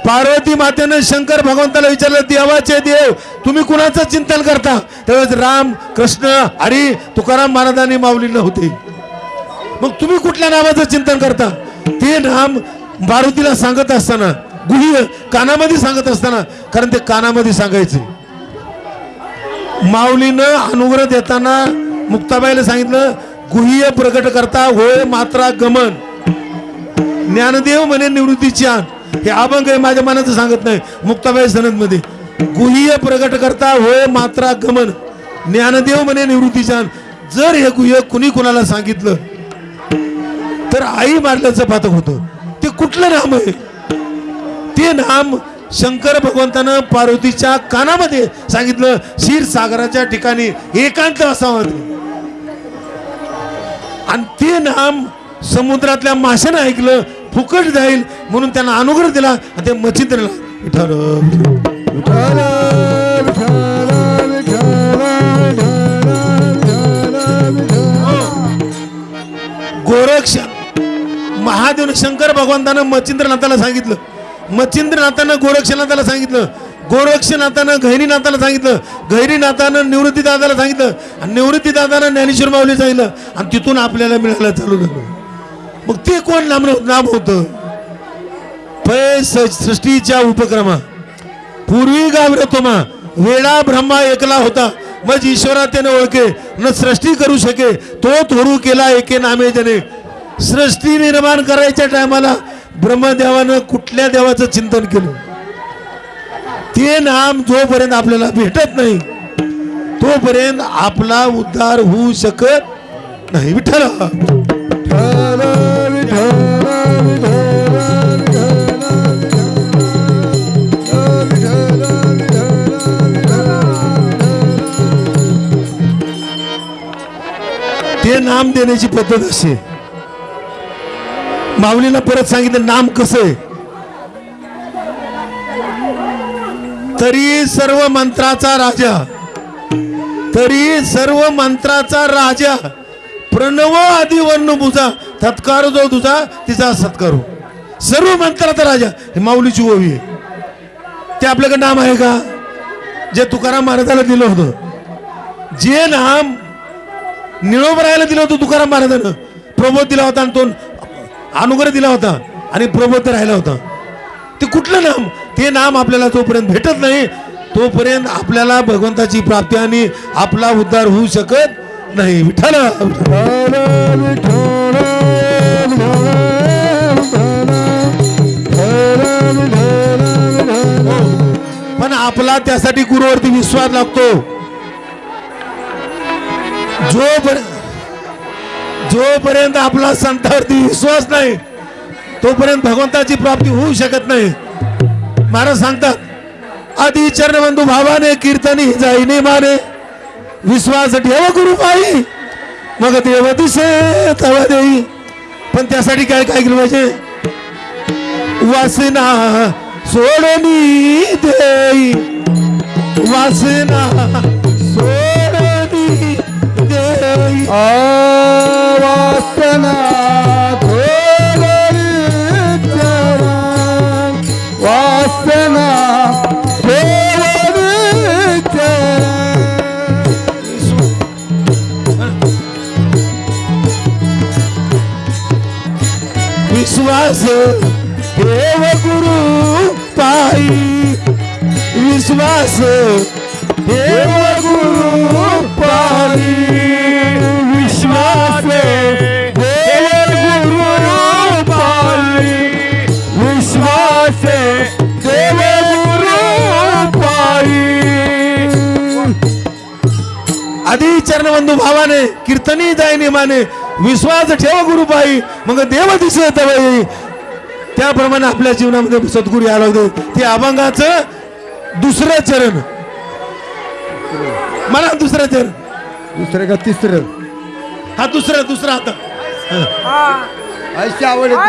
पार्वती मातेनं शंकर भगवंताला विचारलं देवाचे देव तुम्ही कुणाचं चिंतन करता? त्यावेळेस राम कृष्ण हरी तुकाराम महाराजांनी माऊलीला होते मग तुम्ही कुठल्या नावाचं चिंतन करता? ते नाम मारुतीला सांगत असताना गुह्य कानामध्ये सांगत असताना कारण ते कानामध्ये सांगायचे. माऊलीनं अनुग्रह देताना मुक्ताबाईला सांगितलं गुह्य प्रकट करता होय मात्रा गमन ज्ञानदेव म्हणे निवृत्तीची आण. हे अभंग आहे माझ्या मनाचं सांगत नाही. मुक्ताबाई सनदमध्ये गुह्य प्रकट करता होय मात्रा गमन. ज्ञानदेव म्हणे निवृत्तीच्या जर हे गुह्य कुणी कुणाला सांगितलं तर आई मारल्याचं पातक होतं. ते कुठलं नाम आहे? ते नाम शंकर भगवंतानं पार्वतीच्या कानामध्ये सांगितलं क्षीरसागराच्या ठिकाणी एकांत असावं आणि ते नाम समुद्रातल्या माशानं ऐकलं फुकट जाईल म्हणून त्यांना अनुग्रह दिला आणि ते मच्छिंद्रला विठ्ठल विठ्ठल विठ्ठल गोरक्ष महादेव शंकर भगवंतानं मच्छिंद्रनाथाला सांगितलं. मच्छिंद्रनाथानं गोरक्षनाथाला सांगितलं. गोरक्षनाथानं गहिरीनाथाला सांगितलं. गहिरीनाथानं निवृत्तीदादाला सांगितलं. आणि निवृत्तीदादानं ज्ञानेश्वर माऊली सांगितलं. आणि तिथून आपल्याला मिळायला चालू झालं. मग ते कोण नाम नाम होतं पै स- सृष्टीच्या उपक्रमा. पूर्वी गावरतोमा वेळा ब्रह्मा एकला होता. मग ईश्वरा त्याने ओळखे न सृष्टी करू शके तो थोरू केला एके नामे त्याने. सृष्टी निर्माण करायच्या टायमाला ब्रह्मदेवानं कुठल्या देवाचं चिंतन केलं? ते नाम जोपर्यंत आपल्याला भेटत नाही तोपर्यंत आपला उद्धार होऊ शकत नाही. विठ्ठल! ते नाम देण्याची पद्धत असे माऊलीला परत सांगितलं नाम कसं आहे? तरी सर्व मंत्राचा राजा तरी सर्व मंत्राचा राजा प्रणव आदी वर्ण बुजा तत्कार जो तुझा तिचा सत्कारू हो. सर्व मंत्राचा राजा हे माऊलीची ओवी आहे. ते आपल्याकडे नाम आहे का? जे तुकाराम महाराजाला दिलं होतं. जे नाम निळोबरायला दिलं होतं तुकाराम महाराजानं प्रबोध दिला होता आणि तो अनुग्रह दिला होता आणि प्रबोध राहिला होता ते कुठलं नाम ते नाम आपल्याला तोपर्यंत भेटत नाही तोपर्यंत आपल्याला भगवंताची प्राप्ती आणि आपला उद्धार होऊ शकत नाही विठ्ठल पण आपला त्यासाठी गुरुवरती विश्वास लागतो जोपर्यंत जोपर्यंत आपला संतावरती विश्वास नाही तोपर्यंत भगवंताची प्राप्ती होऊ शकत नाही. महाराज सांगतात आधी चरणबंधू भावाने कीर्तनी जाईने माने विश्वास ठेव गुरु पायी मग देव दिसे तव देई. पण त्यासाठी काय काय केलं पाहिजे? वासना सोडणी देई. वासना वासना थोडरी चरण वासना थोडरी चरण विश्वास देव गुरु पायी विश्वास देव गुरु चरणबंधू भावाने कीर्तनी जाय माने विश्वास ठेव गुरुपाई मग देव दिसत बाई त्याप्रमाणे आपल्या जीवनामध्ये सद्गुरू यायला होते ते अभंगाचं दुसरं चरण. मला दुसरं चरण. दुसरं का तिसरं? हा दुसरा दुसरा आता अशी आवड येते.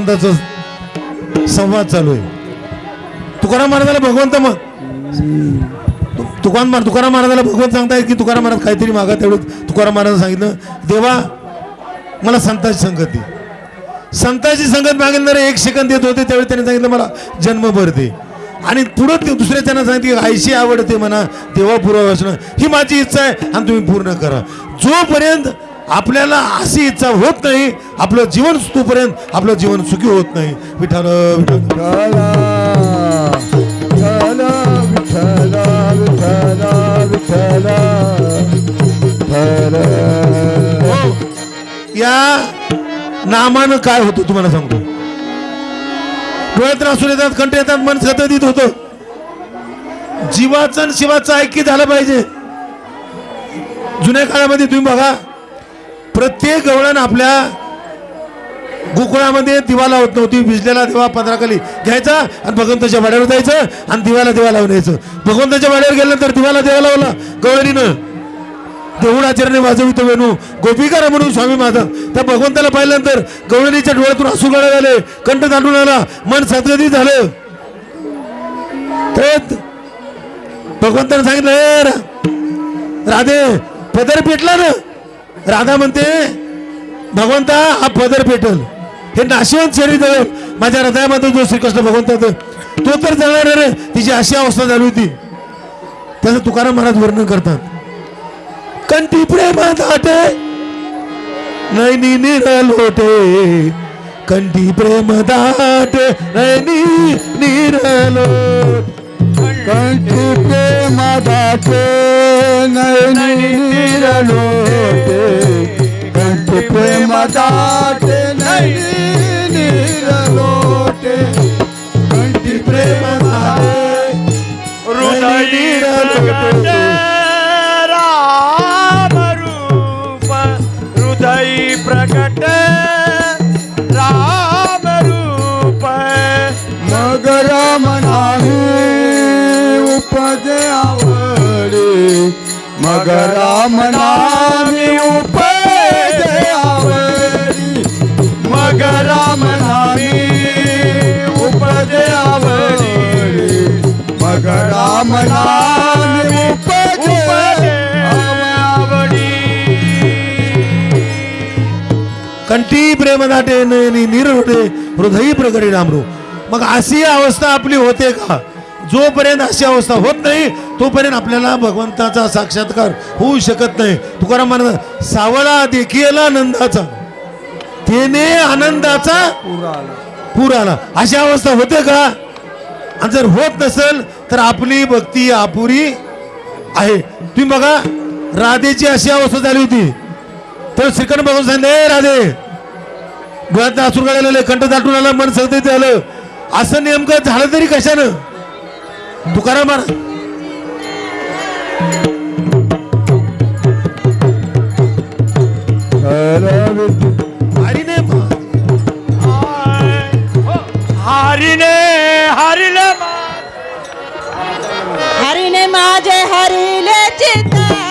भगवंताचा संवाद चालू आहे. तुकाराम महाराजाला भगवंत मग तुकाराम महाराज तुकाराम महाराजाला भगवंत सांगताय की तुकाराम महाराज काहीतरी मागा तेवढं तुकाराम महाराज सांगितलं. देवा मला संताची संगत दे. संताची संगत मागणारे एक सेकंद देत होते त्यावेळी त्याने सांगितलं मला जन्मभर दे. आणि पुढं दुसऱ्या त्यांना सांगितलं की आईशी आवडते म्हणा देवा पुरावा असणं ही माझी इच्छा आहे आणि तुम्ही पूर्ण करा. जोपर्यंत आपल्याला अशी इच्छा होत नाही. आपलं जीवन तोपर्यंत आपलं जीवन सुखी होत नाही. विठाल विठाल विठ्ठल विठ्ठल विठ्ठल विठ्ठल विठ्ठल. या नामानं काय होतं तुम्हाला सांगतो. डोळ्यात असून येतात कंठ येतात मन सतत होतं. जीवाचं शिवाचं ऐक्य झालं पाहिजे. जुन्या काळामध्ये तुम्ही बघा प्रत्येक गवळण आपल्या गोकुळामध्ये दिवा लावत नव्हती. भिजलेला दिवा पदराखाली घ्यायचा आणि भगवंताच्या वाड्यावर जायचं आणि दिवाला दिवा लावून यायचं. भगवंताच्या वाड्यावर गेल्यानंतर दिवाला दिवा लावला गवळणीनं. देऊळाचरणे वाजवितो वेणू. गोपिकारा म्हणून स्वामी माझा. त्या भगवंताला पाहिल्यानंतर गवळणीच्या डोळ्यातून असू गळा झाले कंठ दाटून आला. मन सदगती झालं. तर भगवंताने सांगितलं रा- राधे पदर पेटला ना. राधा म्हणते भगवंता हा पदर पेटल हे नाशिवंत शरीर जवळ माझ्या हृदयामध्ये जो श्रीकृष्ण भगवंता तो तर जळणार रे तिची अशी अवस्था झाली होती. त्याचं तुकाराम महाराज वर्णन करतात. कंटी प्रेमात आटे नैनी निरलोटे कंठी प्रेम दाटे नैनी निरलोटे कंठी प्रेम दाटे नयनी निरलोटे कंठी प्रेम दाटे नयनी निरलोटे कंठी प्रेम दाटे हृदय प्रगट राम रूप हृदय प्रगट राम रूप। मग राम नाही उपजे आवडे. मग राम नाही उपजे आवडी. मग राम नाही उपजे आवडी. मग राम नाही आवडी. कंठी प्रेम दाटे नयनी निरलोटे हृदयी प्रगटी नामरू मग अशी अवस्था आपली होते का? जोपर्यंत अशी अवस्था होत नाही तोपर्यंत आपल्याला भगवंताचा साक्षात्कार होऊ शकत नाही. तुकाराम म्हणत सावळा देखील आनंदाचा. तेने आनंदाचा पूर आला. अशी अवस्था होते का? आणि जर होत नसेल तर आपली भक्ती अपुरी आहे. तुम्ही बघा राधेची अशी अवस्था झाली होती. तर श्रीखंड बघून सांगते राधे डोळ्यात असूर काढायला कंठ दाटून आला मन सगळं आलं. असं नेमकं झालं तरी कशानं? तुकाराम महाराज हरीने हरिने हरिले हरीने माझे हरिले चित्ता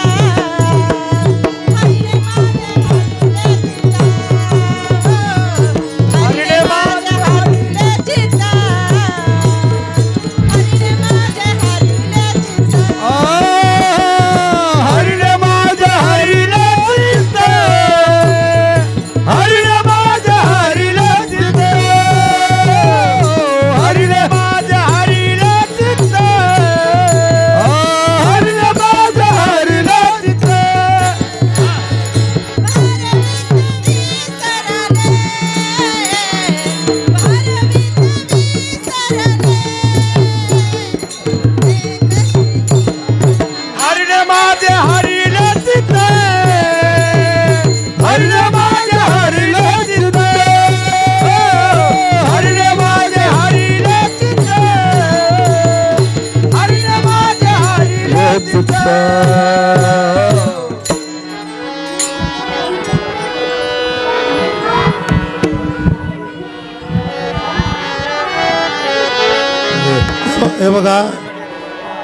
हे बघा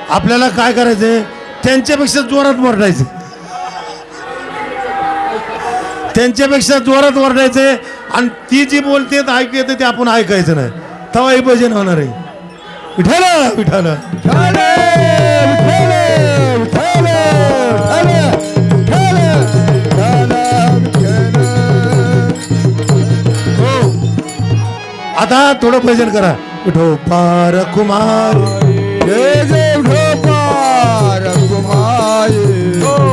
आपल्याला काय करायचंय? त्यांच्यापेक्षा जोरात वरडायचं त्यांच्यापेक्षा जोरात वरडायचे आणि ती जी बोलते तर ऐकू येते ते आपण ऐकायचं नाही. तवाही भजन होणार आहे. विठाला विठाला आता थोडं भजन करा. उठो पार कुमार. जय जय ढोपार कुमार.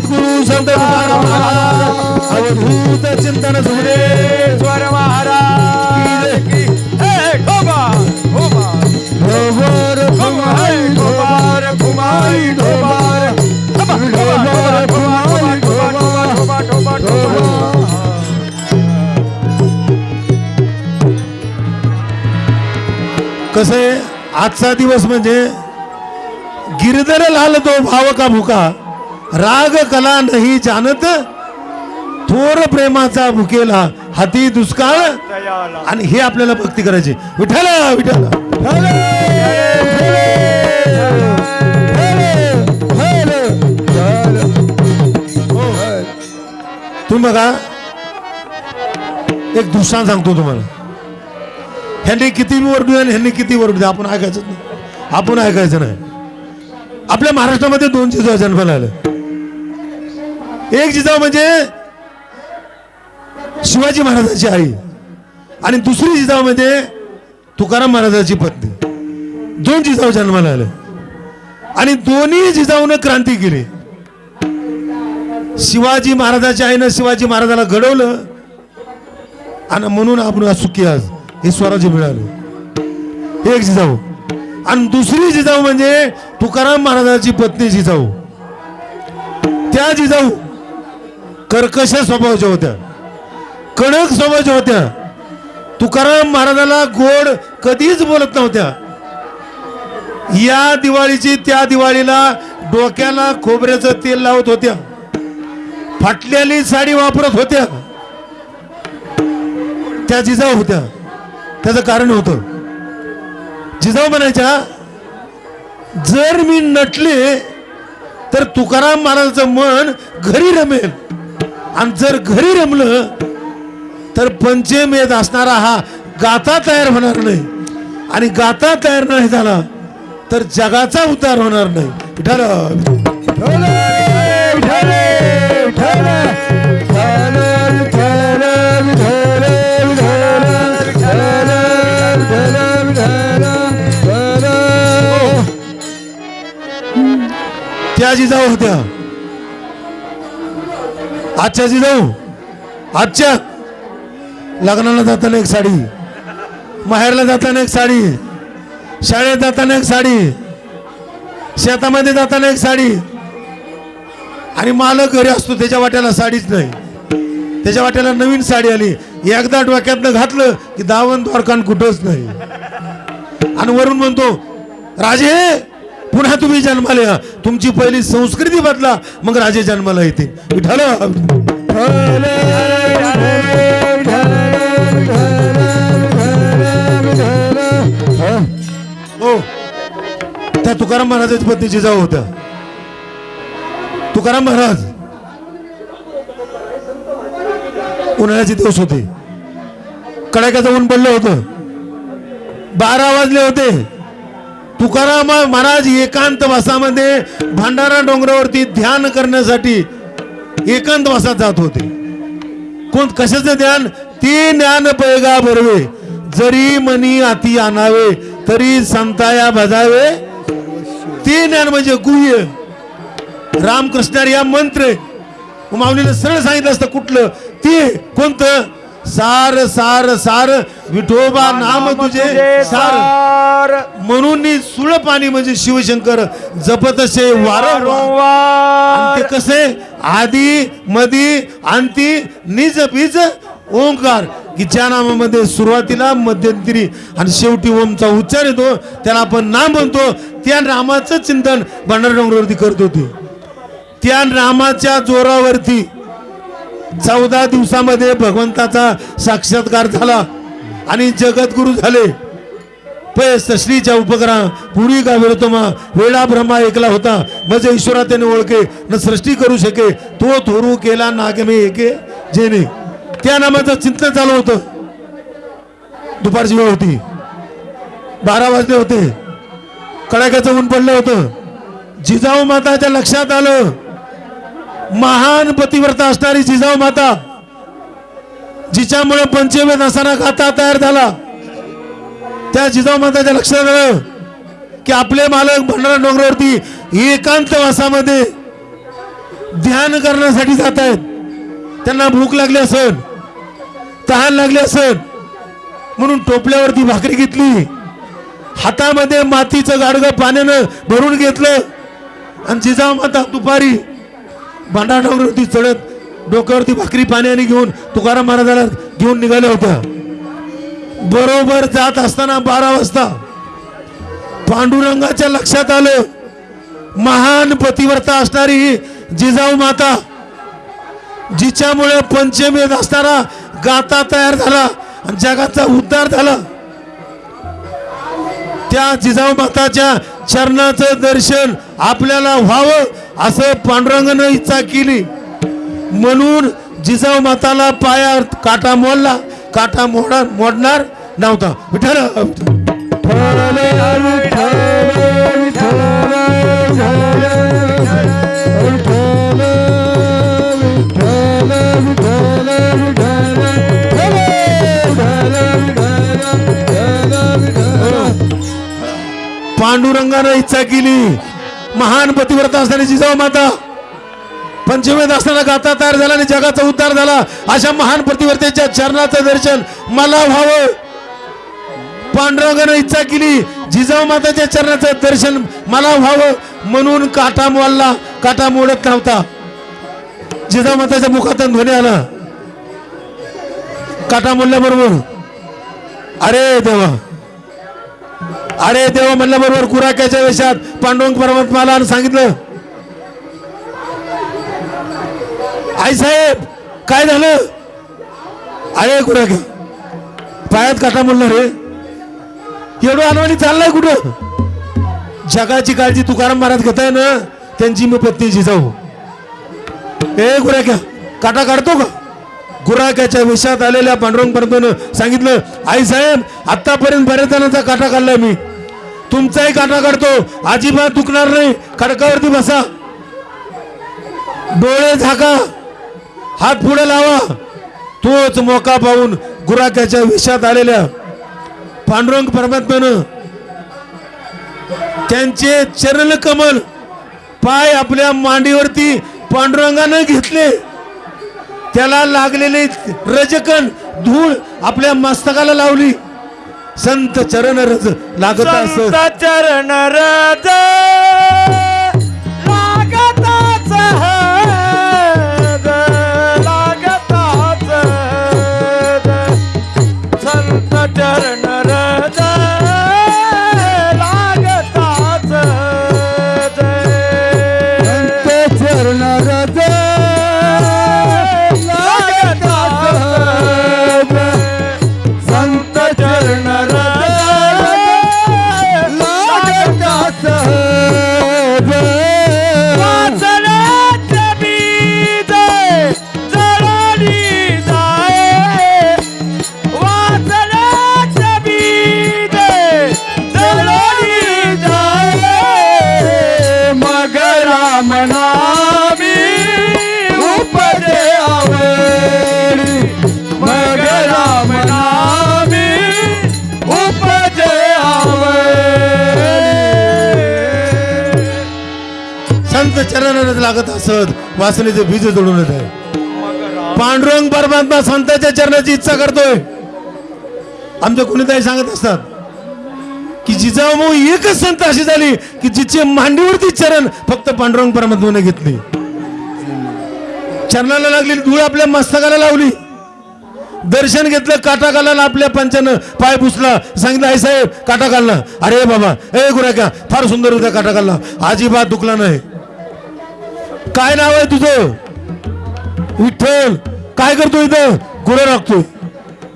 सद्गुरु संत अवधूत चिंतन सुरे स्वर महाराज कसे आजचा दिवस म्हणजे गिरधर लाल तो भाव का भुका. राग कला नाही जानत थोर प्रेमाचा भुकेला हाती दुष्काळ. आणि हे आपल्याला भक्ती करायची. विठ्ठल विठ्ठल. तुम्ही बघा एक दृष्टांत सांगतो तुम्हाला. ह्यांनी किती वरडू आणि ह्यांनी किती वरडू द्या आपण ऐकायचं नाही. आपण ऐकायचं नाही. आपल्या महाराष्ट्रामध्ये दोनशे जन्माला आलं एक जिजाऊ म्हणजे शिवाजी महाराजांची आई. आणि दुसरी जिजाऊ म्हणजे तुकाराम महाराजांची पत्नी. दोन जिजाऊ जन्माला आले. आणि दोन्ही जिजाऊने क्रांती केली. शिवाजी महाराजाच्या आईनं शिवाजी महाराजाला घडवलं. आणि म्हणून आपण सुखी आज हे स्वराज्य मिळालं. एक जिजाऊ. आणि दुसरी जिजाऊ म्हणजे तुकाराम महाराजाची पत्नी जिजाऊ. त्या जिजाऊ कर्कश स्वभावाच्या होत्या. कडक स्वभावाच्या होत्या. तुकाराम महाराजाला गोड कधीच बोलत नव्हत्या. या दिवाळीची त्या दिवाळीला डोक्याला खोबऱ्याचं तेल लावत होत्या. फाटलेली साडी वापरत होत्या. त्या जिजाऊ होत्या. त्याचं कारण होतं. जिजाऊ म्हणायच्या जर मी नटले तर तुकाराम महाराजाचं मन घरी रमेल. आणि जर घरी रमलं तर पंचमेत असणारा हा गाथा तयार होणार नाही आणि गाथा तयार नाही झाला तर जगाचा उतार होणार नाही विठाल त्या जिजाऊ होत्या आजच्या जिजाऊ आजच्या. लग्नाला जाताना एक साडी. माहेरला जाताना एक साडी. शाळेत जाताना एक साडी. शेतामध्ये जाताना एक साडी. आणि मालक घरी असतो त्याच्या वाट्याला साडीच नाही. त्याच्या वाट्याला नवीन साडी आली. एकदा डोक्यातनं घातलं की दावण द्वारकान कुठंच नाही. आणि वरून म्हणतो राजे पुन्हा तुम्ही जन्माला या तुमची पहिली संस्कृती बदला मग राजे जन्माला येते हो त्या तुकाराम महाराजाची पत्नी जिजाऊ होत्या तुकाराम महाराज उन्हाळ्याचे दिवस होते कडाक्याचं ऊन पडलं होतं बारा वाजले होते तुकाराम महाराज एकांत वासामध्ये भांडारा डोंगरावरती ध्यान करण्यासाठी एकांत वासात जात होते. कोण कशाचं ध्यान? ते ज्ञान पैगा भरवे जरी मनी आती आणावे तरी संताया भजावे ते ज्ञान म्हणजे गुह्य. रामकृष्ण या मंत्र. आहे. माऊलीनं सरळ सांगितलं असतं कुठलं? ते कोणतं? सार सार सार विठोबा नाम तुझे सार. म्हणून सुळ पाणी म्हणजे शिवशंकर जपत असे वारंवार ते कसे? आधी मधी अंती निज बीज ओंकार. की ज्या नामामध्ये सुरुवातीला मध्यंतरी आणि शेवटी ओमचा उच्चार येतो. त्याला आपण नाम म्हणतो. त्या नामाचं चिंतन भंडार डोंगरावरती करत होते. त्या नामाच्या जोरावरती चौदा दिवसामध्ये भगवंताचा साक्षात्कार झाला आणि जगद्गुरु झाले. पै उपग्रह उपकरा पुरी का विरतोमा वेळा ब्रह्मा एकला होता. म्हणजे ईश्वरा त्याने ओळखे न सृष्टी करू शके तो थोरू केला नागमे एके जेने त्या नामाचं चिंतन चालू होतं. दुपारची वेळ होती. बारा वाजले होते. कडाक्याचं ऊन पडलं होतं. जिजाऊ माताच्या लक्षात आलं. महान पतिव्रता असणारी जिजाऊ माता जिच्यामुळे पंचमेत असताना खाता तयार झाला. त्या जिजाऊ माताच्या लक्षात आलं की आपले मालक भंडारा डोंगरावरती एकांत वासामध्ये ध्यान करण्यासाठी जात आहेत. त्यांना भूक लागली असेल तहान लागली असेल म्हणून टोपल्यावरती भाकरी घेतली. हातामध्ये मातीचं गाडगं पाण्यानं भरून घेतलं. आणि जिजाऊ माता दुपारी भांडारावरती चढत डोक्यावरती भाकरी पाण्याने घेऊन तुकाराम महाराजाला घेऊन निघाल्या होत्या. बरोबर जात असताना बारा वाजता पांडुरंगाच्या लक्षात आलं महान पतिव्रता असणारी ही जिजाऊ माता जिच्यामुळे पंचमेत असणारा गाता तयार झाला आणि जगाचा उद्धार झाला. त्या जिजाऊ माताच्या चरणाचं दर्शन आपल्याला व्हावं असं पांडुरंगानं इच्छा केली. म्हणून जिजाऊ माताला पाया काटा मोडला. काटा मोडा मोडणार नव्हता. विठ्ठल पांडुरंगानं इच्छा केली. महान पतिव्रता असणारी जिजाऊ माता पंचमेत असताना गाता तयार झाला आणि जगाचा उद्धार झाला. अशा महान प्रतिवर्तेच्या चरणाचं दर्शन मला व्हावं. पांडुरंगानं इच्छा केली. जिजाऊ माताच्या चरणाचं दर्शन मला व्हावं. म्हणून काटा मोडला. काटा मोडत नव्हता. जिजाऊ माताच्या मुखातून ध्वनी आला. काटा मोडल्याबरोबर अरे देवा अरे देवा म्हणल्याबरोबर कुराक्याच्या वेशात. पांडुरंग परमात्माला आणि सांगितलं. आई साहेब काय झालं? अरे कुठं पायात काटा म्हणलं रे. एवढं अनवाणी चाललाय कुठं? जगाची काळजी तुकाराम महाराज घेताय ना त्यांची मी पत्नी जिजाऊ. ए गुराक्या काटा काढतो का? गुराक्याच्या विषयात आलेल्या पांडुरंग परमात्म्यानं सांगितलं आई साहेब आतापर्यंत बऱ्याच जणांचा काटा काढलाय मी. तुमचाही काटा काढतो अजिबात दुखणार नाही. खडकावरती बसा. डोळे झाका. हात पुढे लावा. तोच मोका पाहून गुराख्याच्या विषात आलेल्या पांडुरंग परमात्म्यानं त्यांचे चरण कमल पाय आपल्या मांडीवरती पांडुरंगानं घेतले. त्याला लागलेले रजकण धूळ आपल्या मस्तकाला लावली. संत चरण रज लागत असत संत चरण रज संत लागत असत. वासनेचे बीज जोडून येत आहे. पांडुरंग परमात्मा संतांच्या चरणाची इच्छा करतोय. आमच्या कुणीताई सांगत असतात की जिजाऊ एकच संत अशी झाली की जिचे मांडीवरती चरण फक्त पांडुरंग परमात्माने घेतली. चरणाला लागली धूळ आपल्या मस्तकाला लावली. दर्शन घेतलं काटा घालायला आपल्या पंचानं पाय पुसला. सांगितलं आई साहेब काटा काढला. अरे बाबा ए गुराक्या फार सुंदर होता काटा घालला अजिबात दुखला नाही. काय नाव आहे तुझं? विठ्ठल काय करतो इथं? गुरं राखतोय.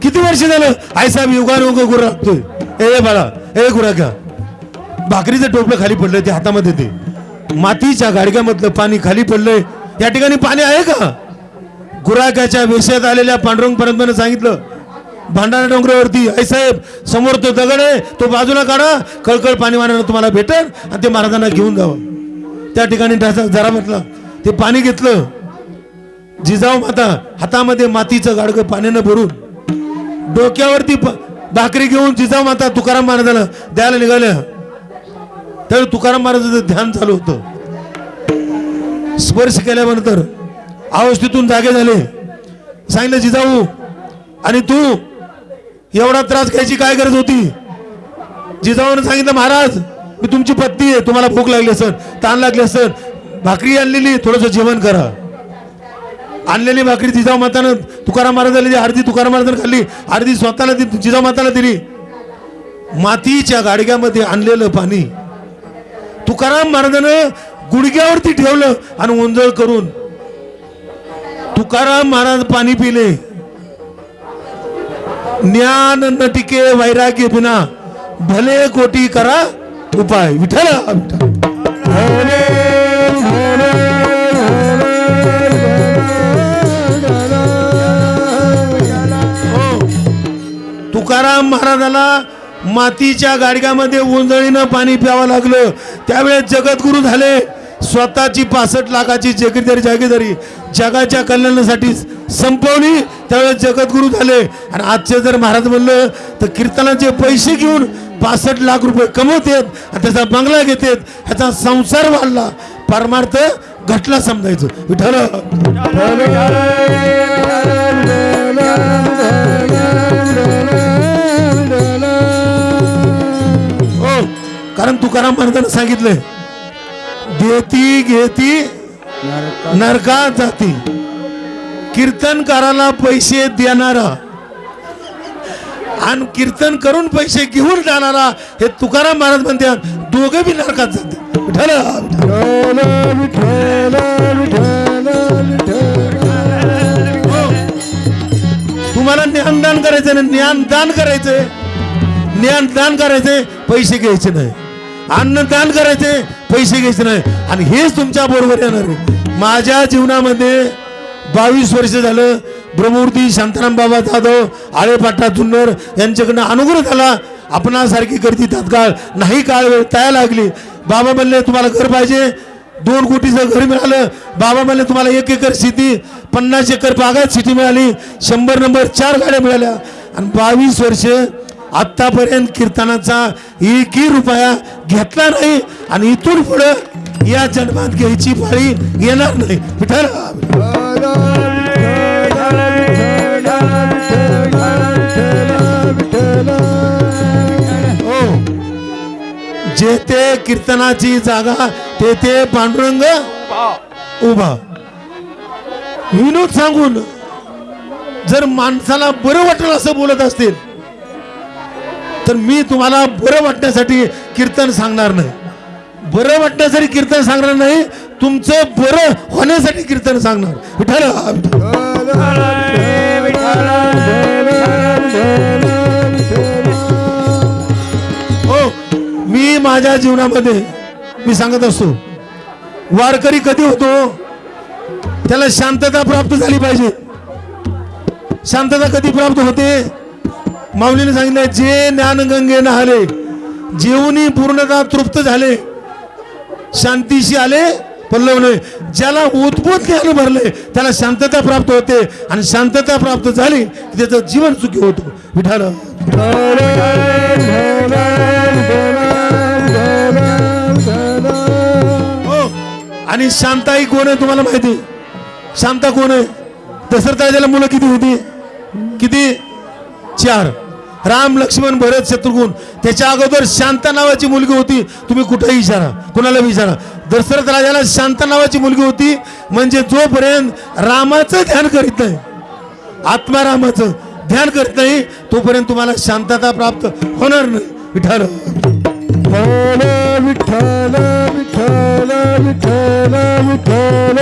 किती वर्ष झालं? आई साहेब युगानुग गुरं राखतोय. ए बाळा ए गुराक्या भाकरीचं टोपलं खाली पडलंय ते हातामध्ये ते. मातीच्या गाडग्यामधलं पाणी खाली पडलंय. या ठिकाणी पाणी आहे का? गुराख्याच्या वेशात आलेल्या पांडुरंग परंपरेनं सांगितलं भांडारा डोंगरावरती. आई साहेब समोर तो दगड आहे तो बाजूला काढा. कळकळ पाणी मारायला तुम्हाला भेटेल आणि ते महाराजांना घेऊन जावं. त्या ठिकाणी जरा म्हटलं ते पाणी घेतलं. जिजाऊ माता हातामध्ये मातीचं गाडगं पाण्यानं भरून डोक्यावरती भाकरी घेऊन जिजाऊ माता तुकाराम महाराजाला द्यायला निघाल्या. त्यावेळी तुकाराम महाराजाचं ध्यान चालू होतं. स्पर्श केल्यानंतर अवस्थेतून जागे झाले. सांगितलं जिजाऊ आणि तू एवढा त्रास घ्यायची काय गरज होती? जिजाऊनं सांगितलं महाराज मी तुमची पत्नी आहे तुम्हाला भूक लागली असेल ताण लागली असेल भाकरी आणलेली थोडंसं जेवण करा. आणलेली भाकरी जिजाऊ मातानं तुकाराम महाराजाला दिली अर्धी तुकाराम महाराजांनी खाल्ली अर्धी स्वतःला जिजाऊ माताला दिली. मातीच्या गाडग्यामध्ये आणलेलं पाणी. तुकाराम महाराजानं गुडघ्यावरती ठेवलं आणि ओंजळ करून तुकाराम महाराज पाणी पिले. ज्ञान न टिके वैराग्य बिना भले कोटी करा उपाय विठ्ठल विठ्ठल. तुकाराम महाराजाला मातीच्या गाडग्यामध्ये उंजळीनं पाणी प्यावं लागलं त्यावेळेस जगद्गुरु झाले स्वतःची पासष्ट लाखाची जगीरदारी जागीरदारी जगाच्या कल्याणासाठी संपवली त्यावेळेस जगद्गुरु झाले आणि आजचे जर महाराज म्हणलं तर कीर्तनाचे पैसे घेऊन पासष्ट लाख रुपये कमवतात आणि त्याचा बंगला घेतात ह्याचा संसार वाढला परमार्थ घटला समजायचं विठ्ठल कारण तुकाराम महाराजांना सांगितलंय देती घेती नरकात जाती. कीर्तनकाराला पैसे देणारा आणि कीर्तन करून पैसे घेऊन जाणारा हे तुकाराम महाराज म्हणतात दोघे बी नरकात जाते. तुम्हाला ज्ञानदान करायचं ना ज्ञानदान करायचंय. ज्ञानदान करायचंय पैसे घ्यायचे नाही. अन्नदान करायचे पैसे घ्यायचे नाही. आणि हेच तुमच्या बरोबर येणार आहे. माझ्या जीवनामध्ये बावीस वर्ष झालं ब्रह्मूर्ती शांताराम बाबा जाधव आळेपाटा जुन्नर यांच्याकडनं अनुग्रह झाला. आपणासारखी गर्दी तात्काळ नाही काळ वेळ तया लागली. बाबा म्हणले तुम्हाला घर पाहिजे. दोन कोटीचं घर मिळालं. बाबा म्हणले तुम्हाला एक एकर शेती पन्नास एकर बागात शेती मिळाली. शंभर नंबर चार गाड्या मिळाल्या. आणि बावीस वर्ष आतापर्यंत कीर्तनाचा एकही रुपया घेतला नाही आणि इथून पुढं या जन्मात घ्यायची पाळी येणार नाही. विठ्ठल. हो. जेथे कीर्तनाची जागा तेथे पांडुरंग उभा. विनोद सांगून जर माणसाला बरं वाटेल असं बोलत असतील तर मी तुम्हाला बरं वाटण्यासाठी कीर्तन सांगणार नाही. बरं वाटण्यासाठी कीर्तन सांगणार नाही तुमचं बरं होण्यासाठी कीर्तन सांगणार. विठ्ठल हो मी माझ्या जीवनामध्ये मी सांगत असतो वारकरी कधी होतो त्याला शांतता प्राप्त झाली पाहिजे. शांतता कधी प्राप्त होते? माऊलीने सांगितलं जे ज्ञानगंगे नहाले जेवणी पूर्णतः तृप्त झाले शांतीशी आले पल्लवले ज्याला उद्भूत ज्ञान भरले त्याला शांतता प्राप्त होते आणि शांतता प्राप्त झाली की त्याचं जीवन सुखी होतो. विठाल हो. आणि शांताई कोण आहे तुम्हाला माहिती? शांता कोण आहे? दशरथ ज्याला मुलं किती होती? किती? चार. राम लक्ष्मण भरत शत्रुघ्न. त्याच्या अगोदर शांता नावाची मुलगी होती. तुम्ही कुठेही विचारा. कुणाला विचारा. दशरथ राजाला शांता नावाची मुलगी होती. म्हणजे जोपर्यंत रामाचं ध्यान करीत नाही आत्मारामाचं ध्यान करत नाही तोपर्यंत तुम्हाला शांतता प्राप्त होणार नाही. विठार विठ्ठल विठ्ठल विठ्ठल विठ्ठल विठ्ठल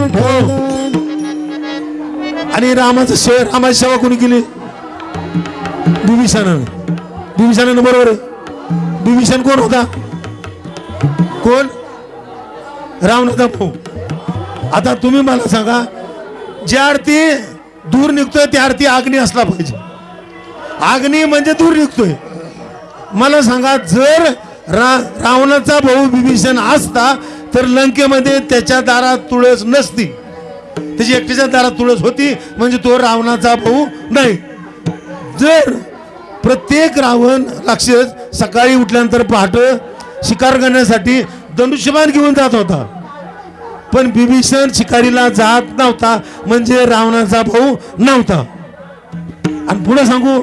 विठ्ठल आणि रामाचं शेव रामाची सेवा कोणी केली? बिभीषणानं बिभीषणानं बरोबर आहे. बिभीषण कोण होता? कोण? रावणाचा भाऊ. आता तुम्ही मला सांगा ज्या आरती दूर निघतोय त्या आरती अग्नी असला पाहिजे. अग्नी म्हणजे दूर निघतोय. मला सांगा जर रा रावणाचा भाऊ बिभीषण असता तर लंकेमध्ये त्याच्या दारात तुळस नसती. त्याची एकटीच्या दारात तुळस होती म्हणजे तो रावणाचा भाऊ नाही. जर प्रत्येक रावण राक्षस सकाळी उठल्यानंतर पहाट शिकार करण्यासाठी धनुष्यबाण घेऊन जात होता. पण बिभीषण शिकारीला जात नव्हता म्हणजे रावणाचा भाऊ नव्हता. आणि पुढे सांगू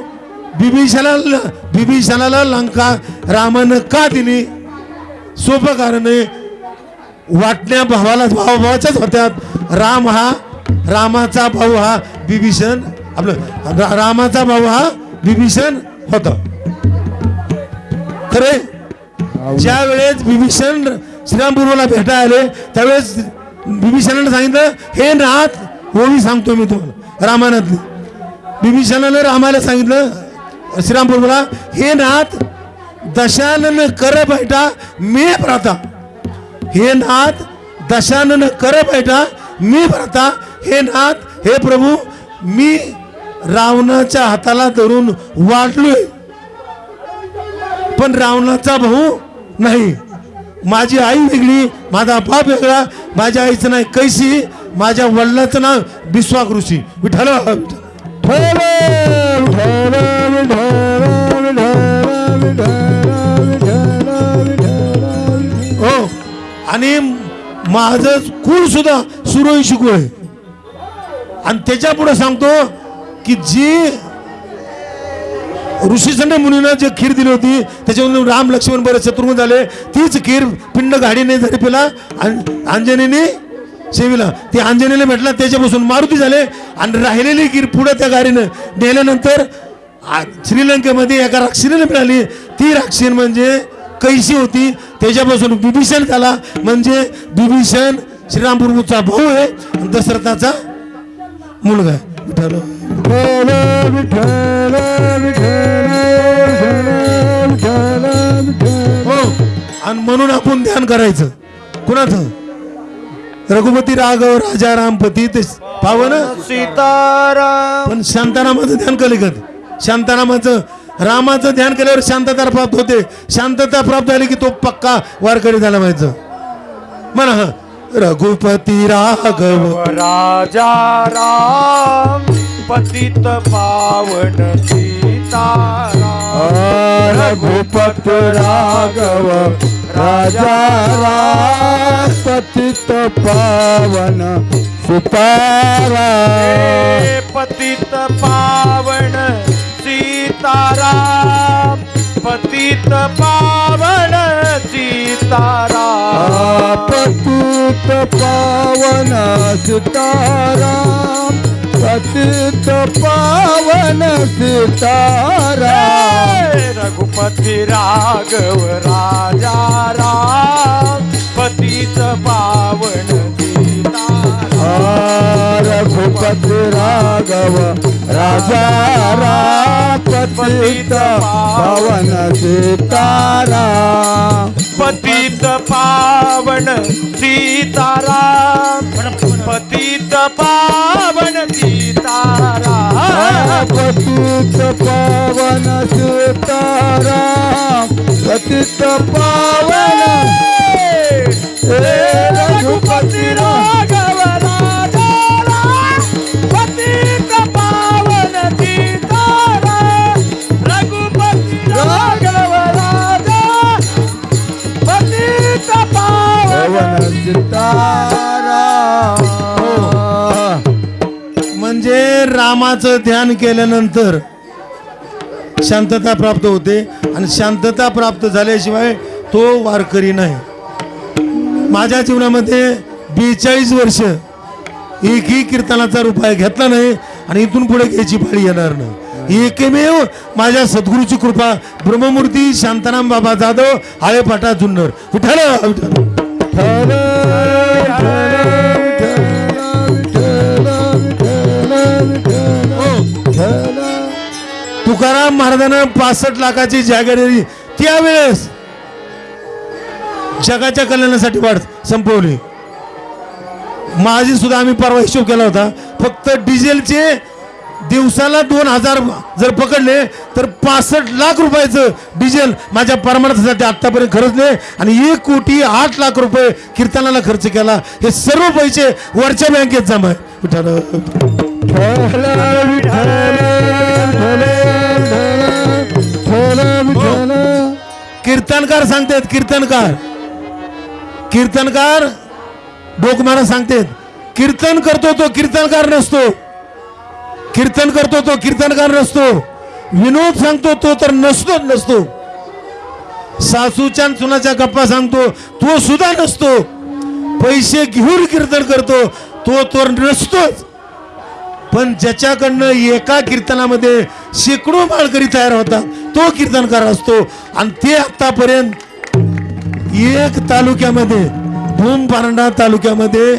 बिभीषणाला बिभीषणाला लंका रामानं का दिली? सोपं कारण वाटण्या भावाला भावाभावाच्याच होत्यात. राम हा रामाचा भाऊ हा बिभीषण आपलं रा- रामाचा भाऊ हा बिभीषण होता. खरे ज्या वेळेस बिभीषण श्रीरामपूर्वला भेटा आले त्यावेळेस बिभीषणाने सांगितलं हे नाथ ओळी सांगतो मी तुम्हाला रामायणातली बिभीषणाने रामाला सांगितलं श्रीरामपूर्वला हे नाथ दशानन कर बैठा मी भ्राता हे नाथ दशानन कर बैठा मी भ्राता हे नाथ हे प्रभू मी रावणाच्या हाताला धरून वाटलोय पण रावणाचा भाऊ नाही. माझी आई वेगळी माझा बाप वेगळा माझ्या आईचं नाव कैसी माझ्या वडिलाचं नाव बिस्वाक ऋषी विठाल हो आणि माझं कुळ सुद्धा सुरळी शिकू आहे. आणि त्याच्या पुढे सांगतो की जी ऋषीसंड मुनीनं जे खीर दिली होती त्याच्यामधून राम लक्ष्मण बरेच शत्रुघ्न झाले तीच खीर पिंड गाडीने जरी पिला अंजनीने सेविला ती अंजनीला भेटला त्याच्यापासून मारुती झाले आणि राहिलेली खीर पुढे त्या गाडीनं नेल्यानंतर श्रीलंकेमध्ये एका राक्षसीने मिळाली. ती राक्षीन म्हणजे कैसी होती त्याच्यापासून बिभीषण झाला. म्हणजे बिभीषण श्रीरामपूरचा भाऊ आहे आणि दशरथाचा मुलगा आहे. विठ्ठल. विठ्ठल विठ्ठल विठ्ठल विठ्ठल विठ्ठल हो. आणि म्हणून आपण ध्यान करायचं. कुणाचं? रघुपती राघव राजा रामपती ते पावन? सीताराम. पण शांतारामाचं ध्यान केलं का? शांतारामाचं रामाचं ध्यान केल्यावर शांतता प्राप्त होते. शांतता प्राप्त झाली की तो पक्का वारकरी झाला पाहिजे म्हणा हा. रघुपती राघव। राजा राम पतित पावन सीताराम रघुपत राघव राजा राम पतित पावन सुतारा पतित पावन पतित पावन सीताराम पतित पावन सीताराम पतित पावन सीताराम रघुपति राघव राजा राम पतित पावन रघुपति राघव राजा पतित पावन सीताराम पतित पावन सीताराम पतित पावन सीताराम पतित पावन सीताराम पतित पावन रघुपति राघव नामाचं ध्यान केल्यानंतर शांतता प्राप्त होते आणि शांतता प्राप्त झाल्याशिवाय तो वारकरी नाही. माझ्या जीवनामध्ये बेचाळीस वर्ष एकही कीर्तनाचा रुपया घेतला नाही आणि इथून पुढे घ्यायची पाळी येणार नाही. एकमेव माझ्या सद्गुरूची कृपा ब्रह्ममूर्ती शांताराम बाबा जाधव आळेपाटा जुन्नर. विठ्ठल विठ्ठल तुकाराम महाराजांना पासष्ट लाखाची जागीर त्यावेळेस जगाच्या कल्याणासाठी वाढ संपवली. माझी सुद्धा आम्ही परवा हिशोब केला होता. फक्त डिझेलचे दिवसाला दोन हजार जर पकडले तर पासष्ट लाख रुपयाचं डिझेल माझ्या परमार्थासाठी आत्तापर्यंत खर्चले आणि एक कोटी आठ लाख रुपये कीर्तनाला खर्च केला. हे सर्व पैसे वरच्या बँकेत जमा आहे कीर्तनकार सांगतात कीर्तनकार. कीर्तनकार डोकमारा सांगतात कीर्तन करतो तो कीर्तनकार नसतो. कीर्तन करतो तो कीर्तनकार नसतो. विनोद सांगतो तो तर नसतोच नसतो. सासूच्या सुनाच्या गप्पा सांगतो तो सुद्धा नसतो. पैसे घेऊन कीर्तन करतो तो तर नसतोच. पण ज्याच्याकडनं एका कीर्तनामध्ये शेकडो माळकरी तयार होतात तो कीर्तनकार असतो. आणि ते आतापर्यंत एक तालुक्यामध्ये भूम पारंडा तालुक्यामध्ये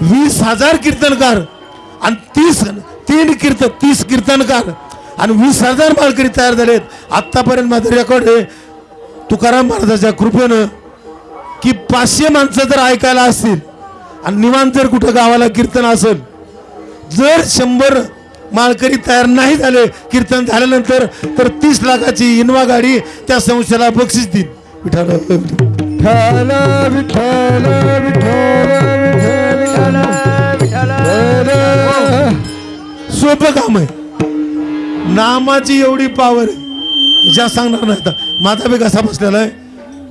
वीस हजार कीर्तनकार आणि तीस तीन कीर्तन तीस कीर्तनकार आणि वीस हजार मालकरी तयार झालेत. आत्तापर्यंत माझं रेकॉर्ड आहे तुकाराम महाराजाच्या कृपेनं की पाचशे माणसं जर ऐकायला असतील आणि निवांत जर कुठं गावाला कीर्तन असेल जर शंभर माळकरी तयार नाही झाले कीर्तन झाल्यानंतर तर तीस लाखाची इनवा गाडी त्या संस्थेला बक्षीस देईल विठाला विठ्ठल विठ्ठल विठ्ठल सोपं काम आहे. नामाची एवढी पावर आहे. ज्या सांगणार नाही आता. माझा बी कसा बसलेला आहे?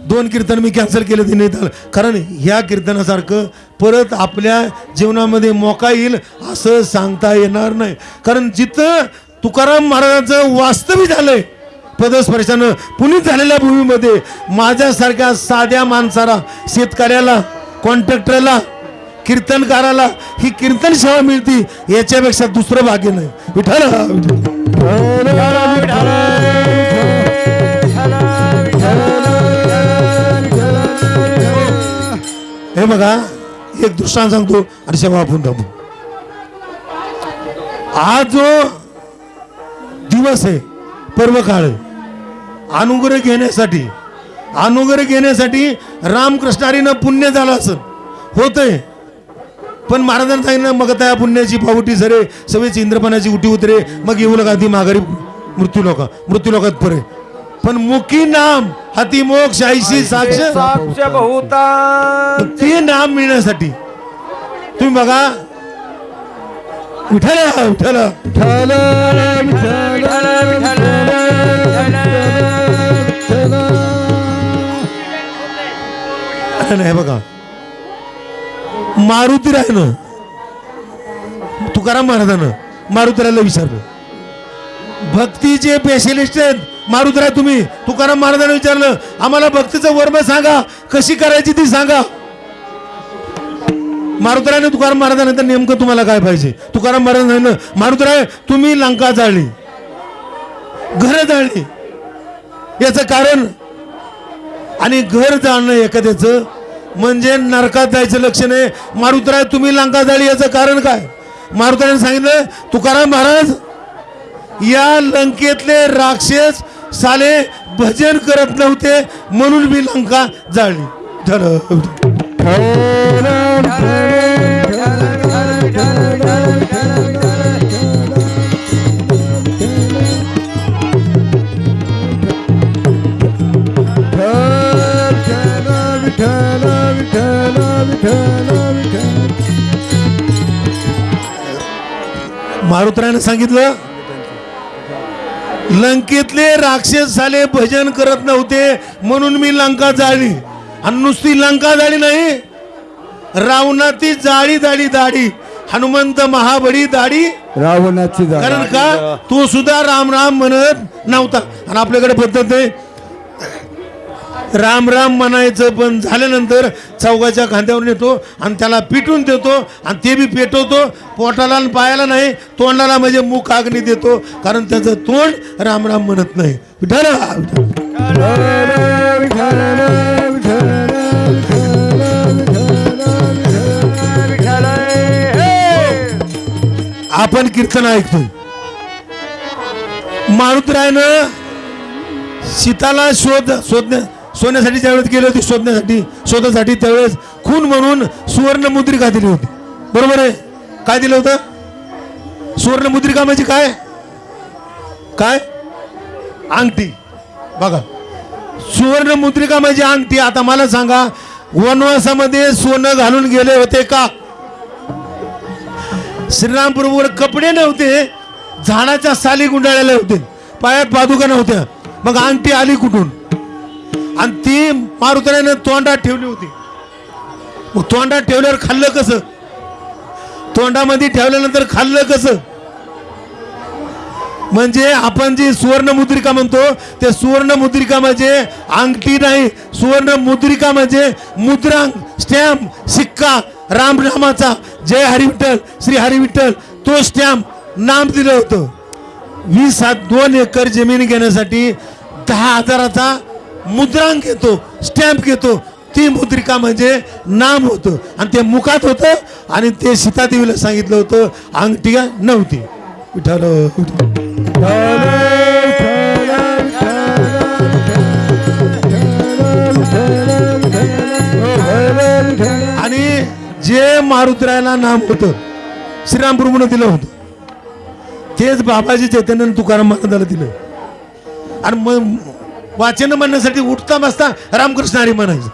दोन कीर्तन मी कॅन्सल केले ते नाही कारण ह्या कीर्तनासारखं परत आपल्या जीवनामध्ये मोका येईल असं सांगता येणार नाही. कारण जिथं तुकाराम महाराजांचं वास्तविक झालंय पदस्पर्शानं पुनीत झालेल्या भूमीमध्ये माझ्यासारख्या साध्या माणसाला शेतकऱ्याला कॉन्ट्रॅक्टरला कीर्तनकाराला ही कीर्तन सेवा मिळती याच्यापेक्षा दुसरं भाग्य नाही. विठाला हे बघा एक दृष्टांत सांगतो आणि सेवा आपण थांबू. हा जो दिवस आहे पर्व काळ अनुग्रह घेण्यासाठी अनुग्रह घेण्यासाठी रामकृष्णारीनं पुण्य झालं असं होतंय. पण महाराजांना सांगितलं मग त्या पुण्याची पावटी सरे सवयची इंद्रपणाची उठी उतरे मग येऊ लगा ती माघारी मृत्यू लोक मृत्यू लोकात परे. पण मुखी नाम हाती मोक्ष आईशी साक्ष साक्ष बहुता ते नाम मिळण्यासाठी. तुम्ही बघा. विठाला विठ्ठल विठ्ठल नाही बघा. मारुती रायनं तुकाराम महाराजानं मारुतीरायला विचारलं. भक्तीचे स्पेशलिस्ट आहेत. मारुतराय तुम्ही तुकाराम महाराजांना विचारलं आम्हाला भक्तीचं वर्म सांगा कशी करायची ती सांगा. मारुतरायने तुकाराम महाराजांना तर नेमकं तुम्हाला काय पाहिजे? तुकाराम महाराजांना मारुतराय तुम्ही लंका जाळली. घर जाळली. याचं कारण आणि घर जाणं एखाद्याचं म्हणजे नरकात जायचं लक्षण आहे मारुतराय तुम्ही लंका जाळी याचं कारण काय? मारुतरायने सांगितलं तुकाराम महाराज या लंकेतले राक्षस साले भजन करत नव्हते म्हणून मी लंका जाळली. मारुतरायनं सांगितलं लंकेतले राक्षस साले भजन करत नव्हते म्हणून मी लंका जाळली. आणि नुसती लंका जाळी नाही रावणाची जाळी जाळी दाढी हनुमंत महाबडी दाढी. रावणाची कारण का? तो सुद्धा राम राम म्हणत नव्हता. आणि आपल्याकडे पद्धत आहे राम राम म्हणायचं पण झाल्यानंतर चौघाच्या खांद्यावर नेतो आणि त्याला पिटून देतो आणि ते बी पेटवतो. पोटाला आणि पायाला नाही तोंडाला म्हणजे मुख आग्नी देतो. कारण त्याचं तोंड राम राम म्हणत नाही. आपण कीर्तन ऐकतो. मारुतरायनं सीताला शोध शोधण्या सोन्यासाठी ज्यावेळेस गेले होते शोधण्यासाठी. शोधासाठी त्यावेळेस खून म्हणून सुवर्णमुद्रिका दिली होती. बरोबर आहे? काय दिलं होतं? सुवर्णमुद्रिका म्हणजे काय? काय? अंगठी. बघा. सुवर्णमुद्रिका म्हणजे अंगठी. आता मला सांगा वनवासामध्ये सोनं घालून गेले होते का? श्रीरामपूरवर कपडे नव्हते झाडाच्या साली गुंडाळलेले होते. पायात पादुका नव्हत्या. मग अंगठी आली कुठून? आणि ती मारुतऱ्याने तोंडात ठेवली होती. मग तोंडात ठेवल्यावर खाल्लं कसं? तोंडामध्ये ठेवल्यानंतर खाल्लं कसं? म्हणजे आपण जी सुवर्ण मुद्रिका म्हणतो ते सुवर्ण मुद्रिका म्हणजे अंगठी नाही सुवर्ण मुद्रिका म्हणजे मुद्रांक स्टॅम्प सिक्का राम नामाचा जय हरिविठ्ठल श्री हरिविठ्ठल. तो स्टॅम्प नाम दिलं होतं. वीस सात दोन एकर जमीन घेण्यासाठी दहा हजाराचा मुद्रांक येतो स्टॅम्प घेतो. ती मुद्रिका म्हणजे नाम होतं. आणि ते मुखात होतं आणि ते सीतादेवीला सांगितलं होतं. अंगठी नव्हती विठाल आणि जे मारुतीरायला नाम होतं श्रीराम दिलं होतं. तेच बाबाजी चैतन्य तुकाराम महाराजाला दिलं. आणि मग वाचन म्हणण्यासाठी उठता बसता रामकृष्ण हरी म्हणायचं.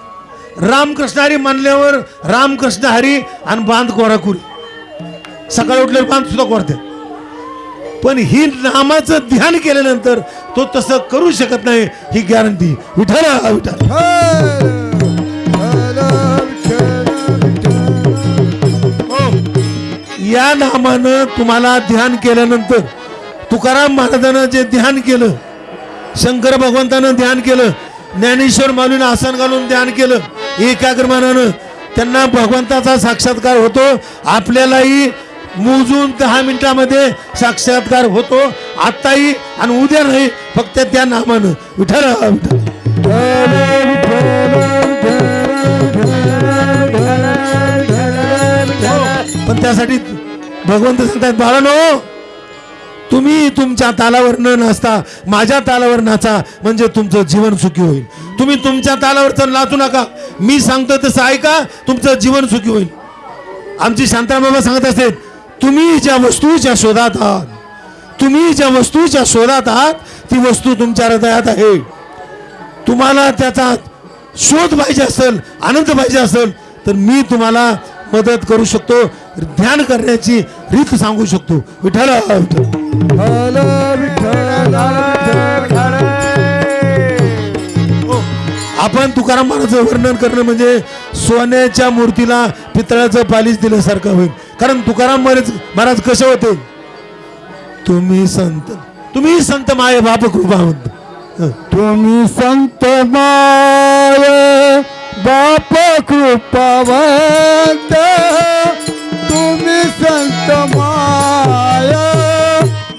रामकृष्ण हरी म्हणल्यावर रामकृष्ण हरी आणि बांध कोराकुरी. सकाळी उठल्यावर बांध सुद्धा कोरते. पण ही नामाचं ध्यान केल्यानंतर तो तसं करू शकत नाही ही गॅरंटी विठाला विठाल या नामानं तुम्हाला ध्यान केल्यानंतर तुकाराम महाराजानं जे ध्यान केलं शंकर भगवंतानं ध्यान केलं ज्ञानेश्वर माऊलीनं आसन घालून ध्यान केलं एकाग्रमानानं त्यांना भगवंताचा साक्षात्कार होतो. आपल्यालाही मोजून दहा मिनिटामध्ये साक्षात्कार होतो. आत्ताही आणि उद्या नाही फक्त त्या नामानं. विठ्ठल विठ्ठल. हो, पण त्यासाठी भगवंत सांगतात बाळानो तुम्ही तुमच्या तालावर न नाचता माझ्या तालावर नाचा म्हणजे तुमचं जीवन सुखी होईल. तुम्ही तुमच्या तालावर तर नाचू नका. मी सांगतो तसं ऐका तुमचं जीवन सुखी होईल. आमची शांताराम बाबा सांगत असते तुम्ही ज्या वस्तूच्या शोधात आहात तुम्ही ज्या वस्तूच्या शोधात आहात ती वस्तू तुमच्या हृदयात आहे. तुम्हाला त्याचा शोध पाहिजे असेल आनंद पाहिजे असेल तर मी तुम्हाला मदत करू शकतो. ध्यान करण्याची रीत सांगू शकतो. विठ्ठल विठ्ठल. आपण तुकाराम महाराजचं वर्णन करणं म्हणजे सोन्याच्या मूर्तीला पितळाचं पालिश दिल्यासारखं होईल. कारण तुकाराम महाराज महाराज कसे होते? तुम्ही संत. तुम्ही संत माय बाप कृपावंत. हं. तुम्ही संत माय बाप कृपावंत. संत माया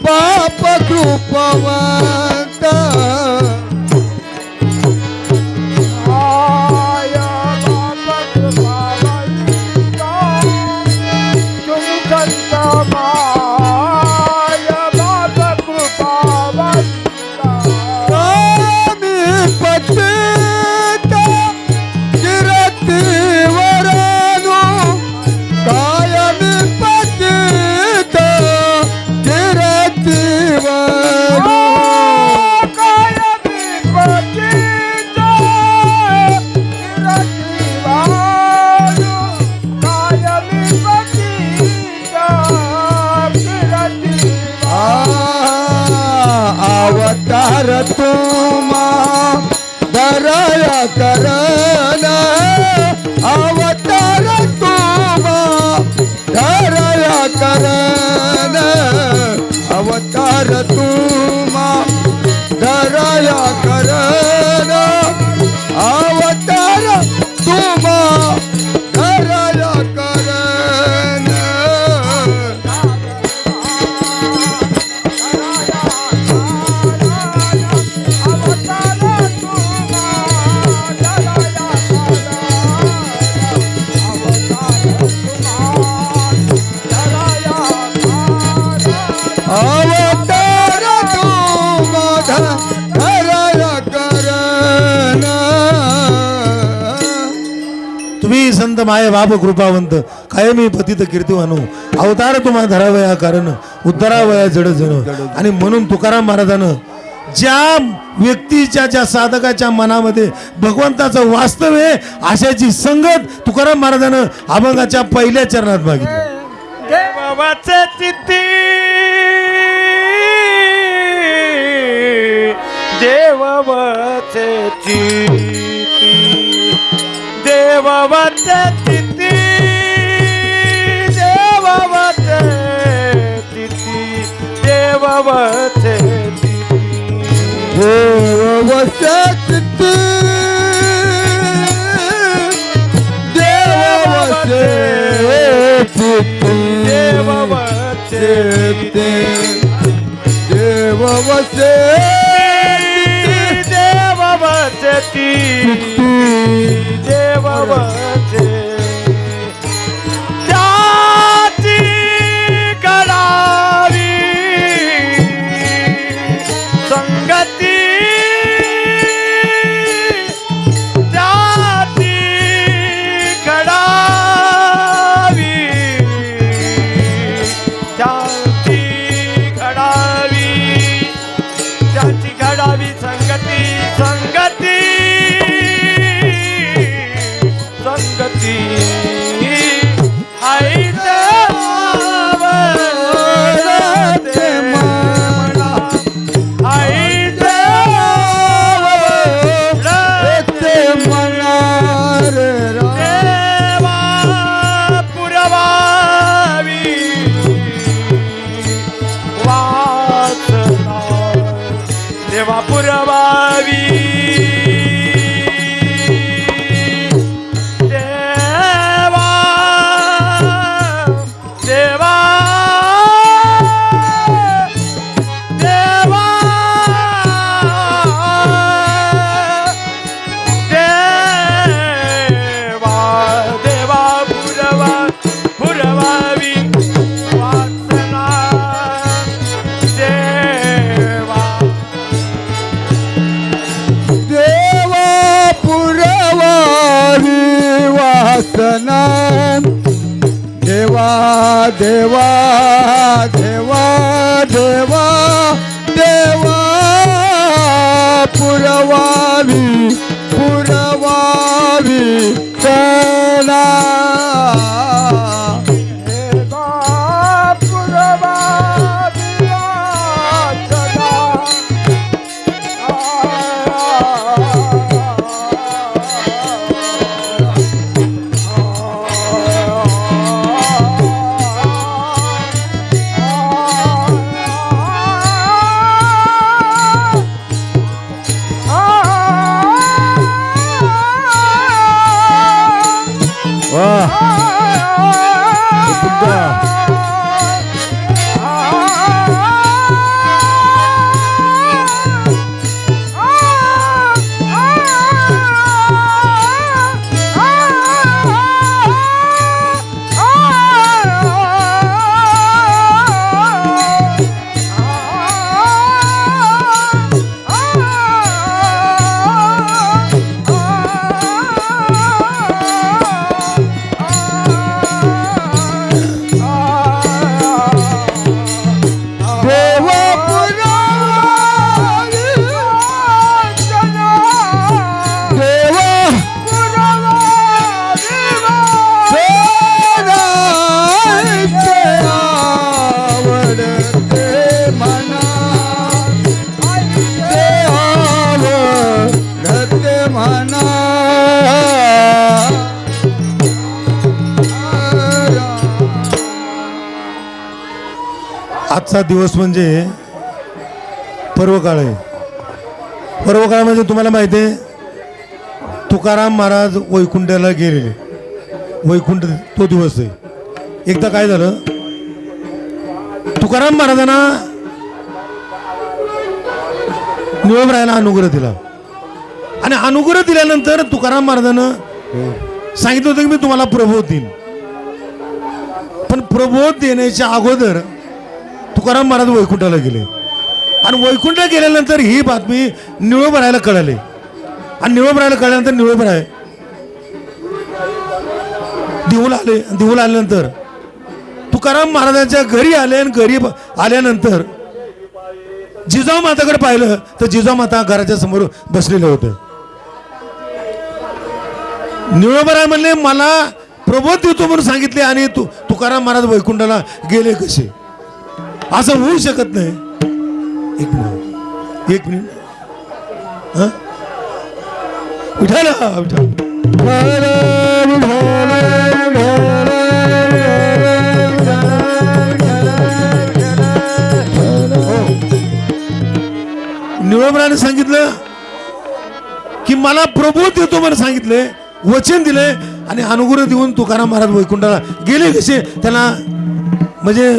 पाप कृपवा दरया कर अनंत माय बाप कृपावंत. कायमी पतित कीर्तिवानो अवतार तुम्हा धरावया कारण उद्धरावया जड जण. आणि म्हणून तुकाराम महाराजानं ज्या व्यक्तीच्या ज्या साधकाच्या मनामध्ये भगवंताचं वास्तव आहे अशाची संगत तुकाराम महाराजानं अभंगाच्या पहिल्या चरणात मागितली. देवाचे चिती ದೇವವತೆ ತಿಥಿ ದೇವವತೆ ತಿಥಿ ದೇವವತೆ ದೇವವತೆ ತಿಥಿ ದೇವವತೆ ತಿಥಿ ದೇವವತೆ ತಿಥಿ ದೇವವತೆ वसती देव वसे त्याची करावी देवा देवा देवा दिवस म्हणजे पर्वकाळ आहे. पर्वकाळ म्हणजे तुम्हाला माहिती आहे तुकाराम महाराज वैकुंठाला गेलेले. वैकुंठ तो दिवस आहे. एकदा काय झालं? तुकाराम महाराजांना निळमरायाला अनुग्रह दिला. आणि अनुग्रह दिल्यानंतर तुकाराम महाराजानं सांगितलं होतं की मी तुम्हाला प्रबोध देईन. पण प्रबोध देण्याच्या अगोदर तुकाराम महाराज वैकुंठाला गेले. आणि वैकुंठ गेल्यानंतर ही बातमी निळोबरायला कळाली. आणि निळोबरायला कळल्यानंतर निळोबराय देऊला आले आणि आल्यानंतर. तुकाराम महाराजांच्या घरी आले आणि घरी आल्यानंतर जिजाऊ माताकडे पाहिलं तर जिजाऊ माता घराच्या समोर बसलेलं होतं. निळोबराय म्हणले मला प्रबोध देतो म्हणून सांगितले आणि तू तुकाराम महाराज वैकुंठाला गेले कसे? असं होऊ शकत नाही. एक मिनिट एक मिनिट. हा? विठाल ना हो. निळोबरा सांगितलं की मला प्रभू देतो म्हणून सांगितले वचन दिले आणि अनुग्रह देऊन तुकाराम महाराज वैकुंठाला गेले कसे? त्यांना म्हणजे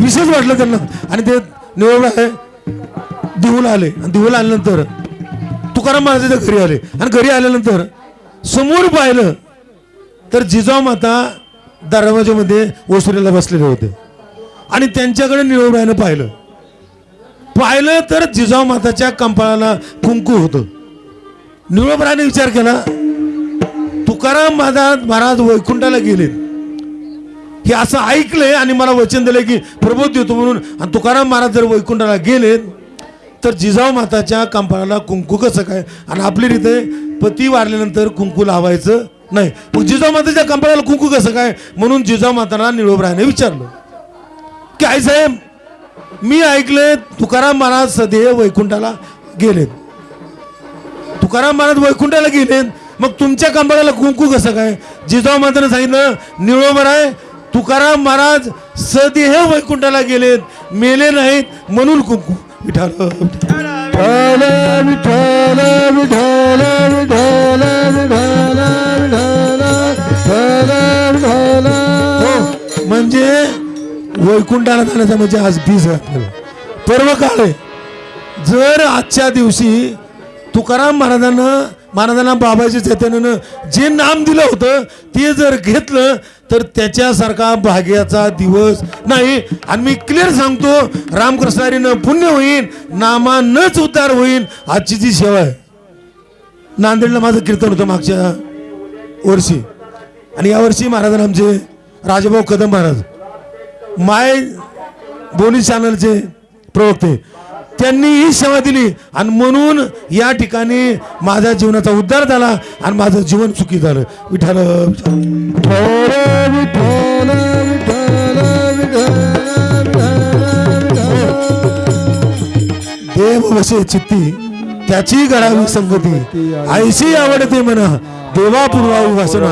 विशेष वाटलं त्यांना. आणि ते निवड आहे देऊला आले. आणि देऊला आल्यानंतर तुकाराम महाराजाच्या घरी आले. आणि घरी आल्यानंतर समोर पाहिलं तर जिजाऊ माता दरवाजामध्ये ओसरीला बसलेले होते. आणि त्यांच्याकडे निळवरायानं पाहिलं. पाहिलं तर जिजाऊ माताच्या कंपाळाला कुंकू होतं. निळवरायाने विचार केला तुकाराम महाराज महाराज वैकुंठाला गेलेत. हे असं ऐकलंय आणि मला वचन दिलंय की प्रबोध देतो म्हणून. आणि तुकाराम महाराज जर वैकुंठाला गेलेत तर जिजाऊ माताच्या कंपाळाला कुंकू कसं काय? आणि आपली रीते पती वारल्यानंतर कुंकू लावायचं नाही. मग जिजाऊ माताच्या कंपाळाला कुंकू कसं काय? म्हणून जिजाऊ माताला निळोबरायाने विचारलं. की आई साहेब मी ऐकले तुकाराम महाराज सदैव वैकुंठाला गेलेत. तुकाराम महाराज वैकुंठाला गेलेत. मग तुमच्या कंबाळाला कुंकू कसं काय? जिजाऊ माताने सांगितलं निळोबराय तुकाराम महाराज सदेह वैकुंठाला गेलेत मेले नाहीत म्हणून कुंकू विठाल. विठ्ठल विठ्ठल विठ्ठल विठ्ठल हो म्हणजे वैकुंठाला जाण्याचा म्हणजे आज बीज आपल्याला. पर्व काळ आहे. जर आजच्या दिवशी तुकाराम महाराजांना महाराजांना बाबाजी चैतन्यानं जे नाम दिलं होतं ते जर घेतलं तर त्याच्यासारखा भाग्याचा दिवस नाही. आणि मी क्लिअर सांगतो रामकृष्णारीनं पुण्य होईल नामानच उद्धार होईल आजची जी सेवा आहे. नांदेडला माझं कीर्तन होतं मागच्या वर्षी. आणि यावर्षी महाराजांना आमचे राजाभाऊ कदम महाराज माय बोनी चॅनलचे प्रवक्ते. त्यांनी ही सेवा दिली. आणि म्हणून या ठिकाणी माझ्या जीवनाचा उद्धार झाला आणि माझं जीवन सुखी झालं. विठाल देव वसे चित्ती त्याची गळावी संगती. आईशी आवडते म्हणा देवा पूर्वावी वासना.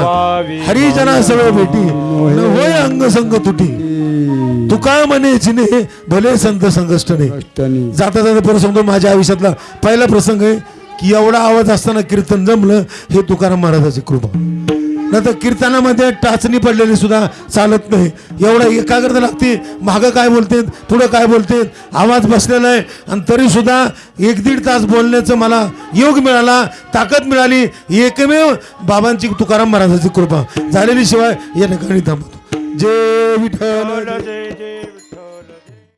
हरिजना सवय भेटी होय अंग संग तुटी. तुका म्हणे चिने भले संत संकष्टने जाता जाता परत सांगतो माझ्या आयुष्यातला पहिला प्रसंग आहे की एवढा आवाज असताना कीर्तन जमलं हे तुकाराम महाराजाची कृपा. नंतर कीर्तनामध्ये टाचणी पडलेली सुद्धा चालत नाही. एवढा एकाग्रता लागते मागं काय बोलतेत पुढं काय बोलतेत आवाज बसलेला आहे. आणि तरी सुद्धा एक दीड तास बोलण्याचं मला योग मिळाला ताकद मिळाली एकमेव बाबांची तुकाराम महाराजाची कृपा. झालेली शिवाय या ठिकाणी थांबतो ജയ വിഠാല ജയ ജയ